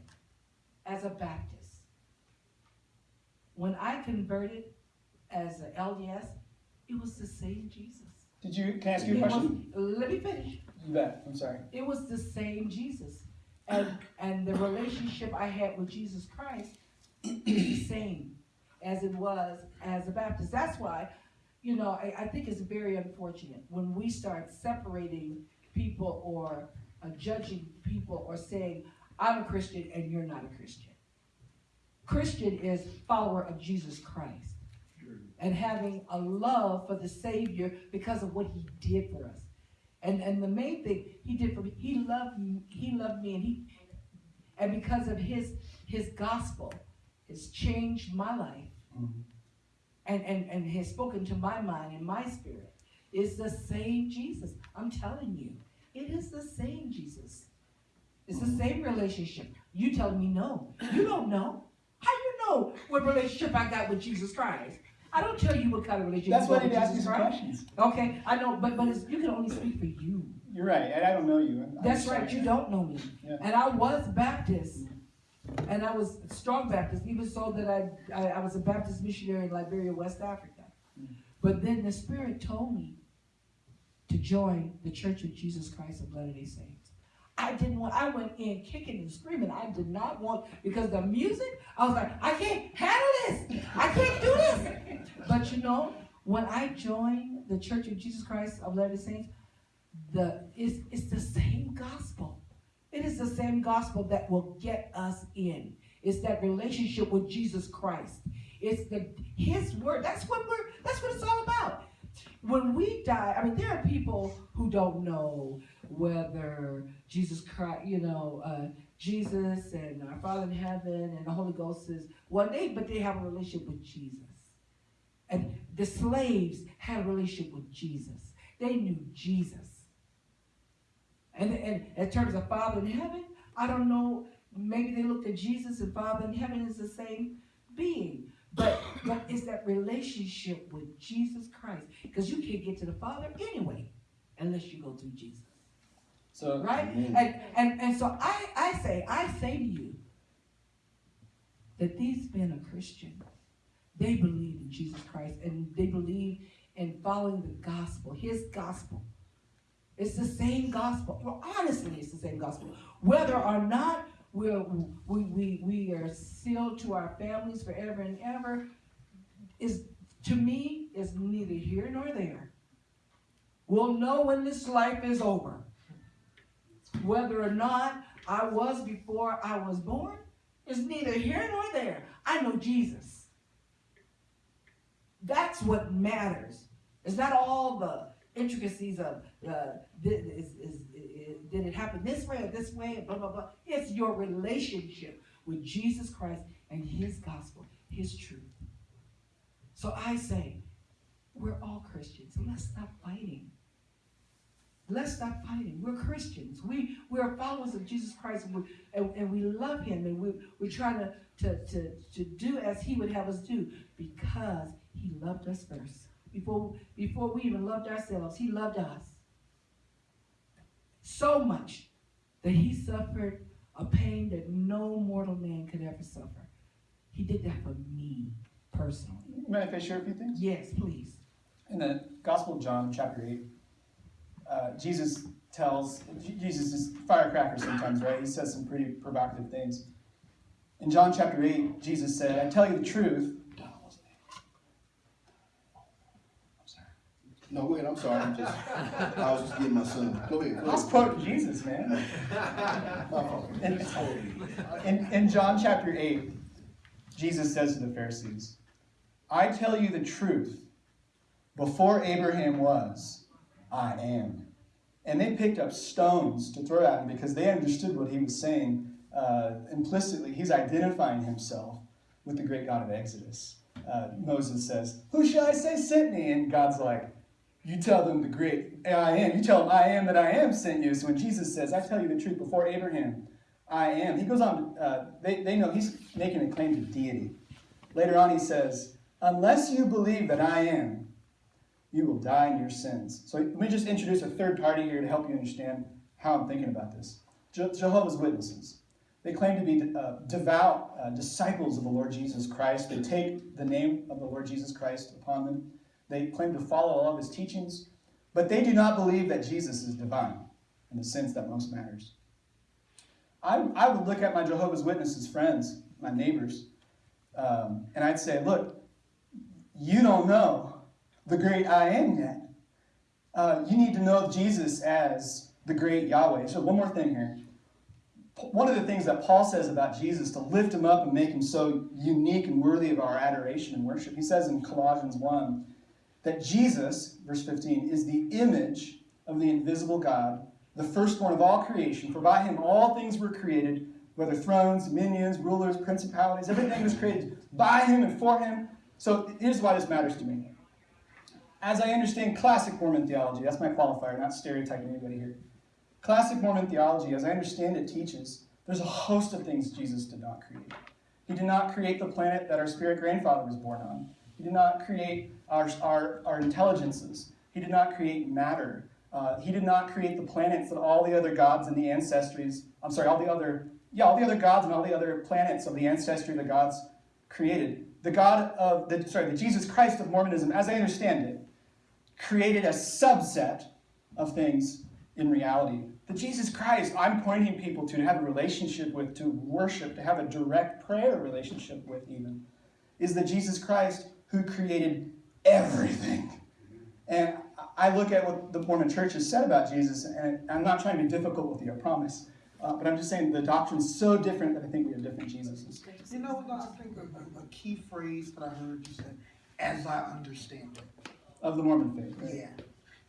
as a Baptist. When I converted as an LDS, it was the same Jesus. did you can i ask you a It was- question let me finish. you bet i'm sorry It was the same Jesus. And and the relationship I had with Jesus Christ is the same as it was as a Baptist. That's why, you know, I, I think it's very unfortunate when we start separating people or uh, judging people or saying, I'm a Christian and you're not a Christian. Christian is follower of Jesus Christ and having a love for the Savior because of what he did for us. And and the main thing he did for me, he loved me, he loved me and he and because of his his gospel has changed my life Mhm. And, and, and has spoken to my mind and my spirit. It's the same Jesus. I'm telling you. It is the same Jesus. It's the same relationship. You telling me no. You don't know. How you know what relationship I got with Jesus Christ? I don't tell you what kind of relationship that's why got i with need to ask you some questions Okay, I know, but but it's, you can only speak for you. You're right, and I don't know you. I'm- I'm That's right, you don't know me. Yeah. And I was Baptist. And I was strong Baptist, even so that I, I, I was a Baptist missionary in Liberia, West Africa. Mm-hmm. But then the Spirit told me to join the Church of Jesus Christ of Latter-day Saints. I didn't want, I went in kicking and screaming. I did not want, because the music, I was like, I can't handle this. I can't do this. But you know, when I joined the Church of Jesus Christ of Latter-day Saints, the it's, it's the same gospel. It is the same gospel that will get us in. It's that relationship with Jesus Christ. It's the His word. That's what we're. That's what it's all about. When we die, I mean, there are people who don't know whether Jesus Christ, you know, uh, Jesus and our Father in heaven and the Holy Ghost is one day, but they have a relationship with Jesus. And the slaves had a relationship with Jesus. They knew Jesus. And, and in terms of Father in heaven, I don't know, maybe they looked at Jesus and Father in heaven is the same being. But, but it's that relationship with Jesus Christ. Because you can't get to the Father anyway unless you go through Jesus. So Right? Amen. And, and, and so I, I say, I say to you that these men are Christian. They believe in Jesus Christ and they believe in following the gospel, his gospel. It's the same gospel. Well, honestly, it's the same gospel. Whether or not we're, we, we, we are sealed to our families forever and ever, is to me, is neither here nor there. We'll know when this life is over. Whether or not I was before I was born is neither here nor there. I know Jesus. That's what matters. It's not all the intricacies of uh, did, is, is, is, did it happen this way or this way, blah, blah, blah. It's your relationship with Jesus Christ and His gospel, His truth. So I say, we're all Christians. Let's stop fighting. Let's stop fighting. We're Christians. We we are followers of Jesus Christ, and we, and, and we love Him, and we we try to, to to to do as He would have us do because He loved us first. Before before we even loved ourselves, He loved us so much that He suffered a pain that no mortal man could ever suffer. He did that for me personally. May I share a few things? Yes, please. In the Gospel of John, chapter 8, uh, Jesus tells, Jesus is firecracker sometimes, right? He says some pretty provocative things. In John chapter 8, Jesus said, I tell you the truth. Donald wasn't there. I'm sorry. No, go ahead. I'm sorry. I'm just, I was just getting my son. Go ahead. I Go was quoting Jesus, man. In, in, in John chapter 8, Jesus says to the Pharisees, I tell you the truth. Before Abraham was, I am. And they picked up stones to throw at him because they understood what he was saying uh, implicitly. He's identifying himself with the great God of Exodus. Uh, Moses says, Who shall I say sent me? And God's like, You tell them the great I am. You tell them I am that I am sent you. So when Jesus says, I tell you the truth, before Abraham, I am, he goes on, uh, they, they know he's making a claim to deity. Later on, he says, Unless you believe that I am, you will die in your sins. So let me just introduce a third party here to help you understand how I'm thinking about this. Je- Jehovah's Witnesses. They claim to be uh, devout uh, disciples of the Lord Jesus Christ. They take the name of the Lord Jesus Christ upon them. They claim to follow all of his teachings, but they do not believe that Jesus is divine in the sense that most matters. I, I would look at my Jehovah's Witnesses friends, my neighbors, um, and I'd say, look, you don't know the great I am yet. Uh, you need to know Jesus as the great Yahweh. So, one more thing here. One of the things that Paul says about Jesus to lift him up and make him so unique and worthy of our adoration and worship, he says in Colossians 1 that Jesus, verse 15, is the image of the invisible God, the firstborn of all creation. For by him all things were created, whether thrones, dominions, rulers, principalities, everything was created by him and for him. So here's why this matters to me. As I understand classic Mormon theology, that's my qualifier, not stereotyping anybody here. Classic Mormon theology, as I understand it, teaches there's a host of things Jesus did not create. He did not create the planet that our spirit grandfather was born on. He did not create our, our, our intelligences. He did not create matter. Uh, he did not create the planets that all the other gods and the ancestries, I'm sorry, all the other, yeah, all the other gods and all the other planets of the ancestry of the gods created. The God of, the, sorry, the Jesus Christ of Mormonism, as I understand it, created a subset of things in reality. The Jesus Christ I'm pointing people to, to have a relationship with, to worship, to have a direct prayer relationship with, even, is the Jesus Christ who created everything. And I look at what the Mormon church has said about Jesus, and I'm not trying to be difficult with you, I promise. Uh, but I'm just saying the doctrine's so different that I think we have different Jesuses. You know what, I think a, a- a key phrase that I heard you say, as I understand it. Of the Mormon faith, right? Yeah.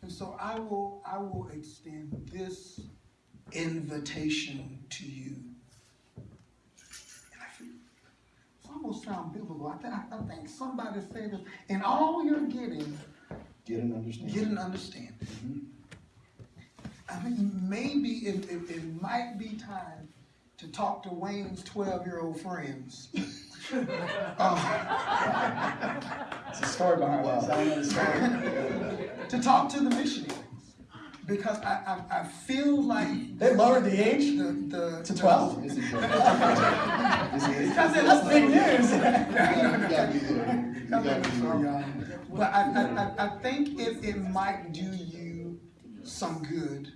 And so I will, I will extend this invitation to you. And I feel, it's almost sound biblical. I think, I think somebody said this, in all you're getting, Get an understanding. get an understanding. I think maybe it, it, it might be time to talk to Wayne's twelve-year-old friends. Uh, It's a story behind this. I don't know the story. to talk to the missionaries because I, I, I feel like They lowered the age the, the to 12? This is good. This is- Because That's big news. You gotta. You gotta be there. But I, I, I, I think it, it might do you some good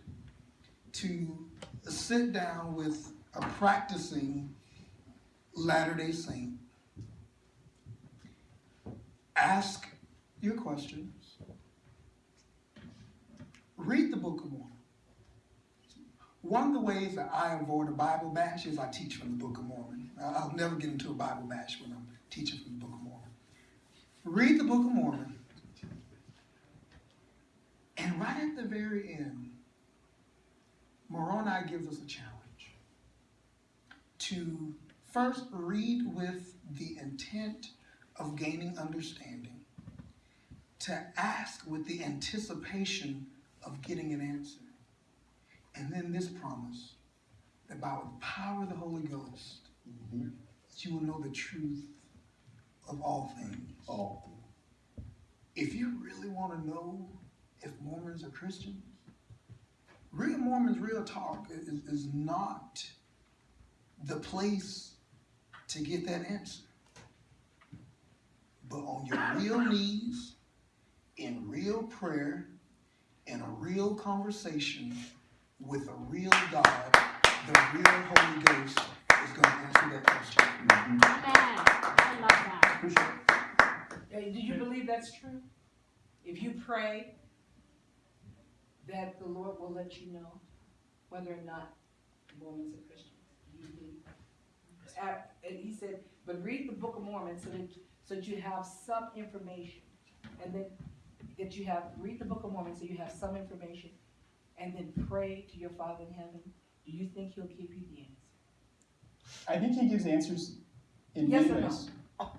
to sit down with a practicing Latter-day Saint. Ask your questions. Read the Book of Mormon. One of the ways that I avoid a Bible bash is I teach from the Book of Mormon. I'll never get into a Bible bash when I'm teaching from the Book of Mormon. Read the Book of Mormon. And right at the very end, Moroni gives us a challenge to first read with the intent of gaining understanding, to ask with the anticipation of getting an answer, and then this promise that by the power of the Holy Ghost, Mhm. that you will know the truth of all things. All. If you really want to know if Mormons are Christians, Real Mormons, Real Talk is, is not the place to get that answer. But on your real knees, in real prayer, in a real conversation with a real God, the real Holy Ghost is going to answer that question. Amen. I love that. Appreciate it. Do you believe that's true? If you pray, that the Lord will let you know whether or not Mormons are Christians? Do you believe? And he said, but read the Book of Mormon so that, so that you have some information. And then, that you have, read the Book of Mormon so you have some information. And then pray to your Father in heaven. Do you think he'll give you the answer? I think he gives answers in Yes many or no? ways.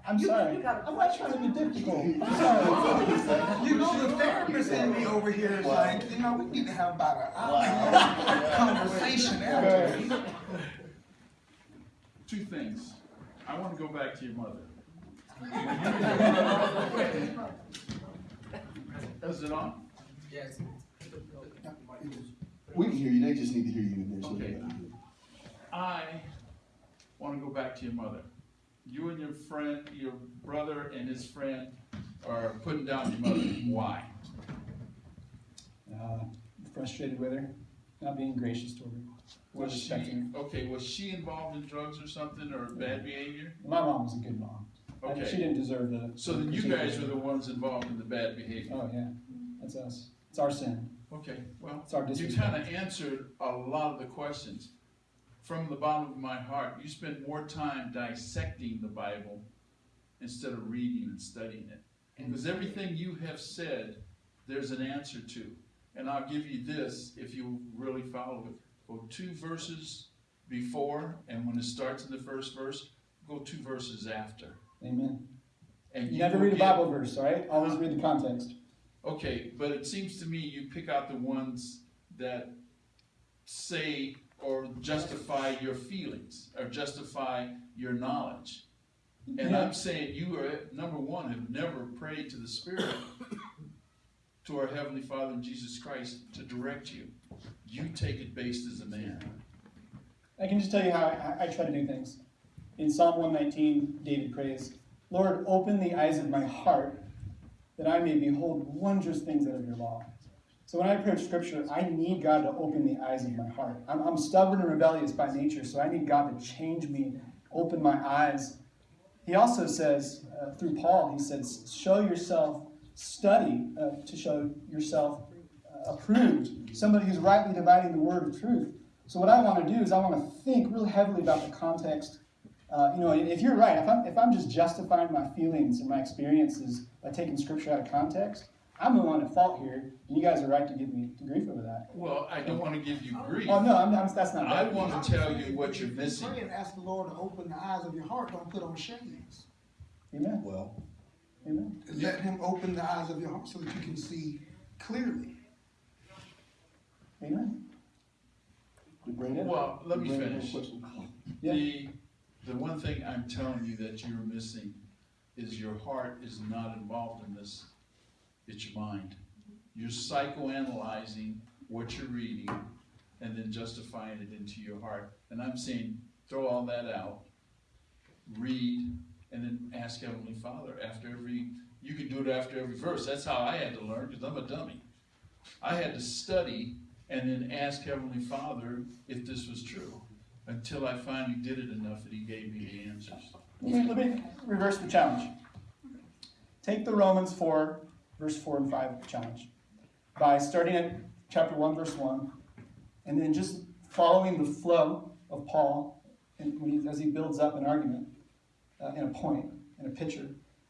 I'm You- sorry. you got a I'm not trying to be difficult. I'm sorry. You know, the therapist in me over here is like, you know, we need to have about an hour Wow. conversation after. Right. Two things. I want to go back to your mother. Is it on? Yes. We can hear you, they just need to hear you in there. so Okay. I want to go back to your mother. You and your friend, your brother and his friend are putting down your mother. Why? Uh, frustrated with her, not being gracious to her. Was she, her. okay, was she involved in drugs or something or bad behavior? My mom was a good mom. She Okay, didn't deserve the. so then you guys are the ones involved in the bad behavior. Oh, yeah, that's us. It's our sin. Okay, well, It's our You disrespect. kind of answered a lot of the questions. From the bottom of my heart, you spend more time dissecting the Bible instead of reading and studying it. Mm-hmm. Because everything you have said, there's an answer to. And I'll give you this if you really follow it. Go two verses before, and when it starts in the first verse, go two verses after. Amen. And You never read a Bible verse, all right? Always read the context. Okay, but it seems to me you pick out the ones that say or justify your feelings or justify your knowledge. And Yeah. I'm saying you are, number one, have never prayed to the Spirit, to our Heavenly Father and Jesus Christ to direct you. You take it based as a man. I can just tell you how I, I try to do things. In Psalm 119, David prays, Lord, open the eyes of my heart that I may behold wondrous things out of your law. So when I approach scripture, I need God to open the eyes of my heart. I'm, I'm stubborn and rebellious by nature, so I need God to change me, open my eyes. He also says, uh, through Paul, he says, show yourself, study uh, to show yourself uh, approved, somebody who's rightly dividing the word of truth. So what I want to do is I want to think really heavily about the context. Uh, you know, if you're right, if I'm, if I'm just justifying my feelings and my experiences by taking scripture out of context, I'm the one at fault here, and you guys are right to give me grief over that. Well, I don't want to give you grief. Oh no, I'm, I'm, that's not. I Right. want to tell you what you're missing. Pray and ask the Lord to open the eyes of your heart. Don't put on shades. Amen. Well, Amen. Let Him open the eyes of your heart so that you can see clearly. Amen. did Brandon? Well, let me did Brandon have a finish. Yeah. The, the one thing I'm telling you that you're missing is your heart is not involved in this. It's your mind. You're psychoanalyzing what you're reading and then justifying it into your heart. And I'm saying, throw all that out, read, and then ask Heavenly Father after every, you can do it after every verse. That's how I had to learn, because I'm a dummy. I had to study and then ask Heavenly Father if this was true until I finally did it enough that He gave me the answers. Let me, reverse the challenge. Take the Romans 4, verse 4 and 5 challenge by starting at chapter 1, verse 1, and then just following the flow of Paul and as he builds up an argument uh, and a point and a picture,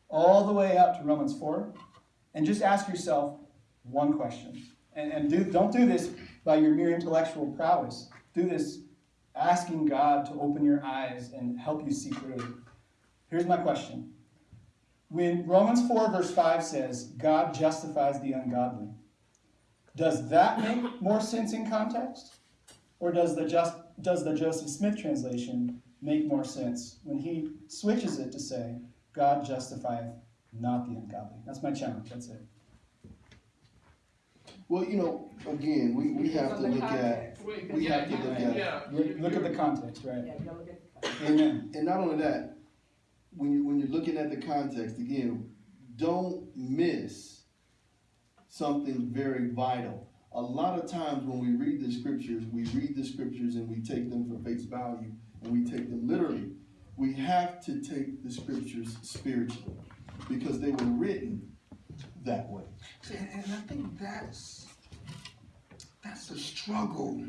all the way up to Romans 4, and just ask yourself one question. And, and do, don't do this by your mere intellectual prowess. Do this asking God to open your eyes and help you see clearly. Here's my question. When Romans 4, verse 5 says, God justifies the ungodly, does that make more sense in context? Or does the, just, does the Joseph Smith translation make more sense when he switches it to say, God justifieth not the ungodly? That's my challenge. That's it. Well, you know, again, we, we have to From the look at, context. we have to look at, Look, look at the context, right? Yeah, look at the context. Amen. and not only that, when you, when you're looking at the context, again, don't miss something very vital. A lot of times when we read the scriptures, we read the scriptures and we take them for face value and we take them literally. We have to take the scriptures spiritually because they were written that way. See, and, and I think that's that's the struggle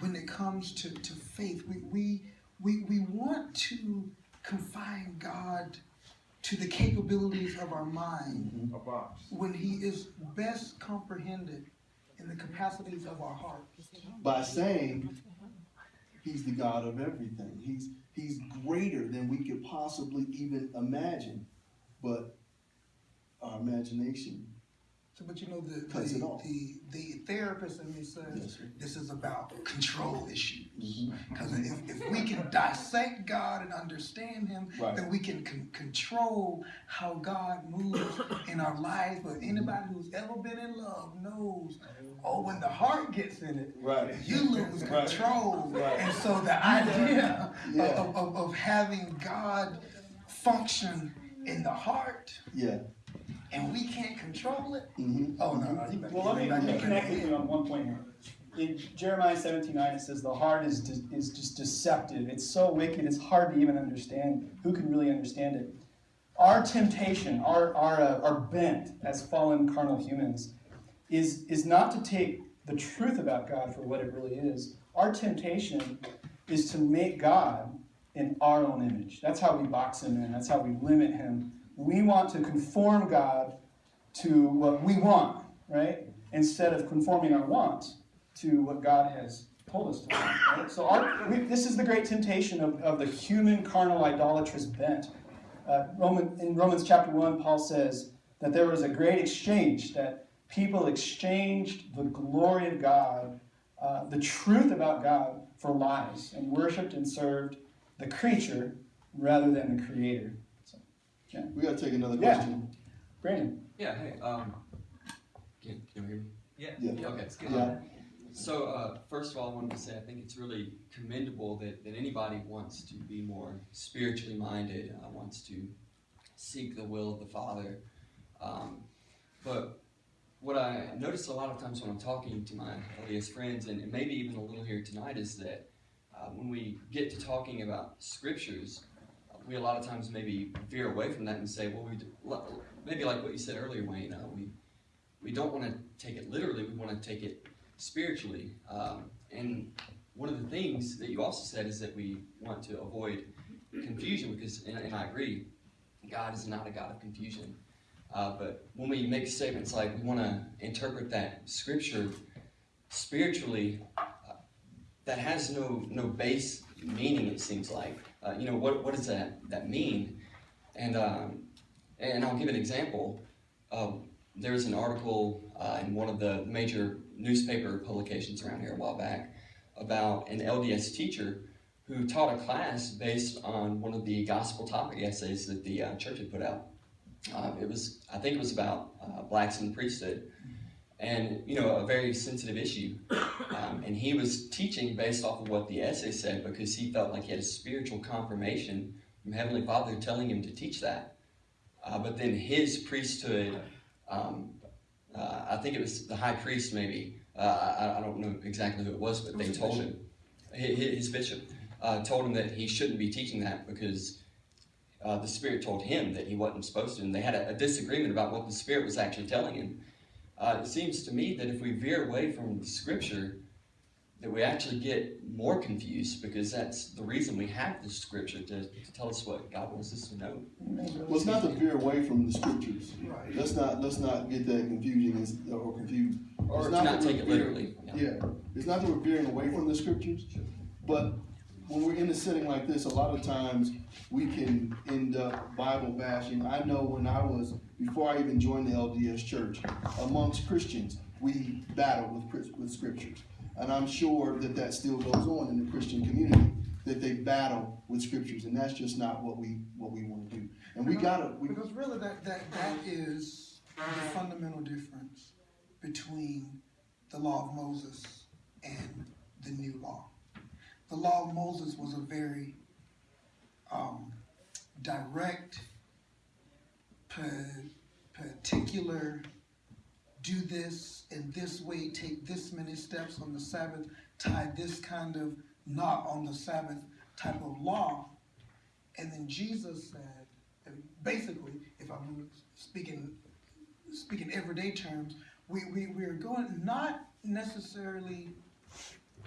when it comes to, to faith. We, we we we want to confine God to the capabilities of our mind mm-hmm. A box. when He is best comprehended in the capacities of our heart. by saying he's the God of everything. He's he's greater than we could possibly even imagine. But our imagination, So, but you know the the, the, the therapist in me says Yes, this is about control issues. Mhm. Because if, if we can dissect God and understand Him, Right. then we can con- control how God moves in our lives. But anybody who's ever been in love knows, oh, when the heart gets in it, right, you lose Right. control. Right. And so the idea Yeah. of, of, of having God function in the heart yeah, and we can't control it. hmm Oh no, no, you better Well, let me, let me connect with you on one point here. In Jeremiah 17 9, it says, The heart is, de- is just deceptive. It's so wicked, it's hard to even understand. Who can really understand it? Our temptation, our, our, uh, our bent as fallen carnal humans, is, is not to take the truth about God for what it really is. Our temptation is to make God in our own image. That's how we box him in, that's how we limit him. We want to conform God to what we want, right? Instead of conforming our wants to what God has told us to want. Right? So our, we, this is the great temptation of, of the human carnal idolatrous bent. Uh, Roman, in Romans chapter 1, Paul says that there was a great exchange, that people exchanged the glory of God, uh, the truth about God, for lies, and worshiped and served the creature rather than the creator. So, we gotta take another Yeah. question. Brandon. Yeah, hey, um, can, can you hear me? Yeah, Okay. yeah, So, uh, first of all, I wanted to say I think it's really commendable that, that anybody wants to be more spiritually minded, uh, wants to seek the will of the Father. Um, but what I notice a lot of times when I'm talking to my LDS friends, and, and maybe even a little here tonight, is that uh, when we get to talking about scriptures, we a lot of times maybe veer away from that and say, well, we do, maybe like what you said earlier, Wayne, uh, we we don't want to take it literally. We want to take it spiritually. Um, and one of the things that you also said is that we want to avoid confusion because, and, and I agree, God is not a God of confusion. Uh, but when we make statements like we want to interpret that scripture spiritually, uh, that has no no base meaning. It seems like uh, you know what what does that that mean? And um, and I'll give an example. Uh, there was an article uh, in one of the major newspaper publications around here a while back about an LDS teacher who taught a class based on one of the gospel topic essays that the uh, church had put out. Uh, it was, I think, it was about uh, blacks in the priesthood, and you know, a very sensitive issue. Um, and he was teaching based off of what the essay said because he felt like he had a spiritual confirmation from Heavenly Father telling him to teach that. Uh, but then his priesthood, um, uh, I think it was the high priest, maybe. Uh, I, I don't know exactly who it was, but they told him, his, his bishop, uh, told him that he shouldn't be teaching that because uh, the Spirit told him that he wasn't supposed to, and they had a, a disagreement about what the Spirit was actually telling him. Uh, it seems to me that if we veer away from the Scripture, that we actually get more confused because that's the reason we have the Scripture to, to tell us what God wants us to know. Well, it's not to veer away from the scriptures. Right. Let's not, let's not get that confusion or confused. Or It's not not that take it literally. Yeah. Yeah, it's not that we're veering away from the scriptures, but when we're in a setting like this, a lot of times we can end up Bible bashing. I know when I was, before I even joined the LDS church, amongst Christians, we battled with, with scriptures. And I'm sure that that still goes on in the Christian community, that they battle with scriptures, and that's just not what we, what we wanna do. And we gotta, Because really, that, that, that is the fundamental difference between the law of Moses and the new law. The law of Moses was a very um, direct, pa- particular, do this in this way, take this many steps on the Sabbath, tie this kind of knot on the Sabbath type of law. And then Jesus said, basically, if I'm speaking speaking everyday terms, we, we, we're going not necessarily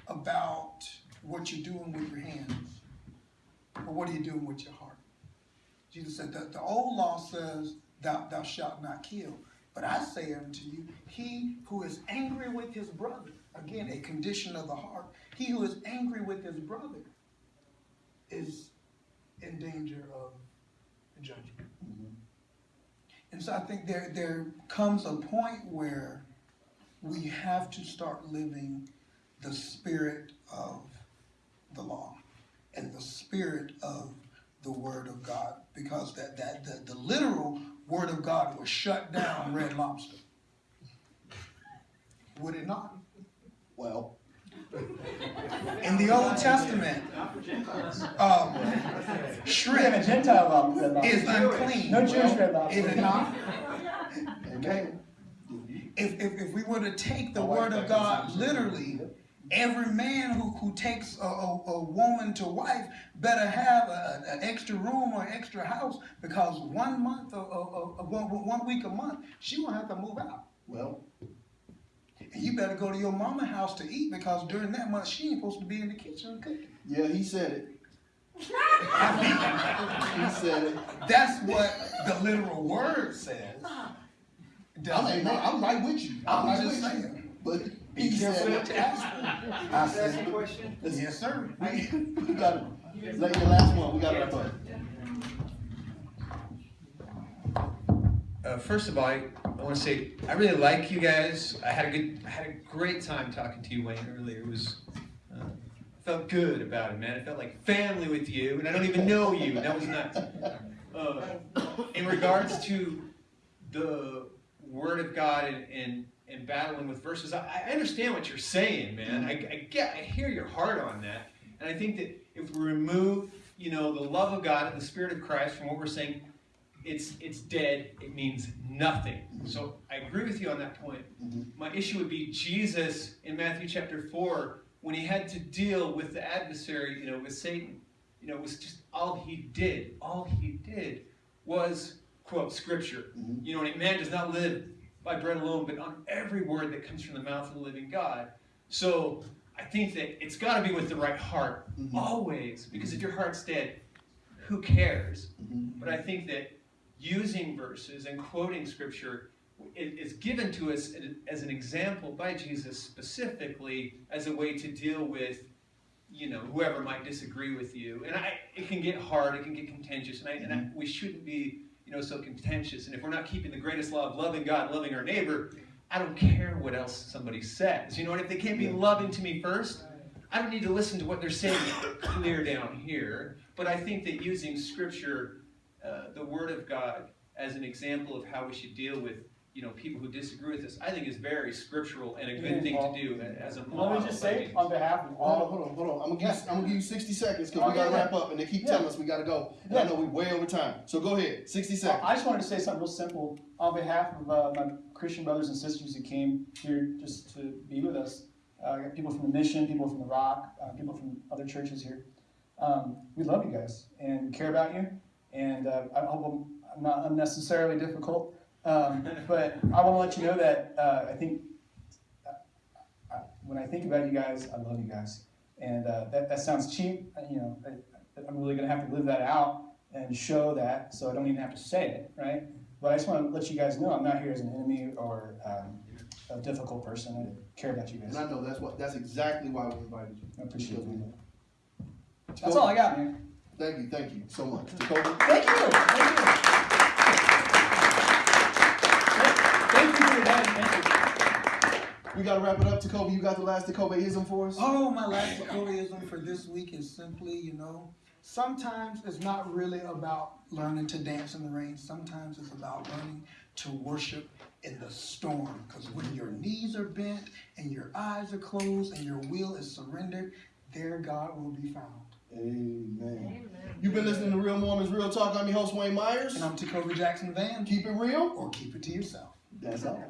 about what you're doing with your hands, but what are you doing with your heart. Jesus said that the old law says thou, thou shalt not kill. But I say unto you, he who is angry with his brother, again, a condition of the heart, he who is angry with his brother is in danger of judgment. Mm-hmm. And so I think there, there comes a point where we have to start living the spirit of the law and the spirit of the word of God. Because that, that the, the literal word of God was shut down red lobster. Would it not? well, In the Old Testament, um, We a shrimp Gentile law. red lobster. is unclean. No Jewish red lobster. Is it not? amen. if, if, if we were to take the word of God literally, every man who, who takes a, a, a woman to wife better have a, an extra room or extra house because one month or, or, or one, one week a month, she won't have to move out. Well, And you better go to your mama house to eat because during that month she ain't supposed to be in the kitchen cooking. yeah, he said it. He said it. That's what the literal word says. Uh-huh. I'm, Does it amen. not? I'm right with you. I'm right just with saying. You. But Be he careful said what you ask for. I said, Listen, yes, sir. we, we got it. like the last one, we got to wrap up. Uh, first of all, I, I want to say I really like you guys. I had a good, I had a great time talking to you, Wayne, earlier. It was, uh, felt good about it, man. It felt like family with you, and I don't even know you, and that was nuts. Uh, in regards to the Word of God and, and, and battling with verses, I, I understand what you're saying, man. I, I get, I hear your heart on that, and I think that if we remove, you know, the love of God and the Spirit of Christ from what we're saying, it's it's dead. It means nothing. So I agree with you on that point. Mhm. My issue would be Jesus in Matthew chapter four when he had to deal with the adversary, you know, with Satan. You know, it was just all he did. All he did was quote scripture. Mhm. You know, and man does not live by bread alone, but on every word that comes from the mouth of the living God. So I think that it's got to be with the right heart Mhm. always, because if your heart's dead, who cares? Mhm. But I think that using verses and quoting scripture is given to us as an example by Jesus specifically as a way to deal with, you know, whoever might disagree with you. And I, it can get hard, it can get contentious, and, I, and I, we shouldn't be, know, so contentious. And if we're not keeping the greatest law of loving God, loving our neighbor, I don't care what else somebody says. You know, and if they can't be loving to me first, I don't need to listen to what they're saying clear down here. But I think that using scripture, uh, the Word of God, as an example of how we should deal with, you know, people who disagree with this, I think is very scriptural and a good thing to do as a model. Let me just say, on behalf of Hold on, all, hold on, hold on. I'm gonna give, I'm gonna give you sixty seconds because we gotta yeah. wrap up and they keep Yeah. telling us we gotta go. And I know we way over time. So go ahead, sixty seconds. I just wanted to say something real simple. On behalf of uh, my Christian brothers and sisters who came here just to be with us, uh, I got people from the mission, people from the Rock, uh, people from other churches here. Um, we love you guys and we care about you. And uh, I hope I'm- I'm not unnecessarily difficult. Um, but I want to let you know that uh, I think uh, I, when I think about you guys, I love you guys. And uh, that, that sounds cheap. uh, You know, I, I'm really going to have to live that out and show that so I don't even have to say it, right? But I just want to let you guys know I'm not here as an enemy or um, a difficult person. I care about you guys. And I know that's what, that's exactly why we invited you. I appreciate Because we it. know. That's all I got, man. Thank you, thank you so much. Thank you. Thank you. Thank you for your time. Thank you. We gotta wrap it up. Jacoby, you got the last Jacobyism for us? Oh, my last Jacobyism for this week is simply, you know, sometimes it's not really about learning to dance in the rain. Sometimes it's about learning to worship in the storm. Because when your knees are bent and your eyes are closed and your will is surrendered, there God will be found. Amen. You've been listening to Real Mormons Real Talk. I'm your host, Wayne Myers. And I'm Tacover Jackson Van. Keep it real. Or keep it to yourself. That's all.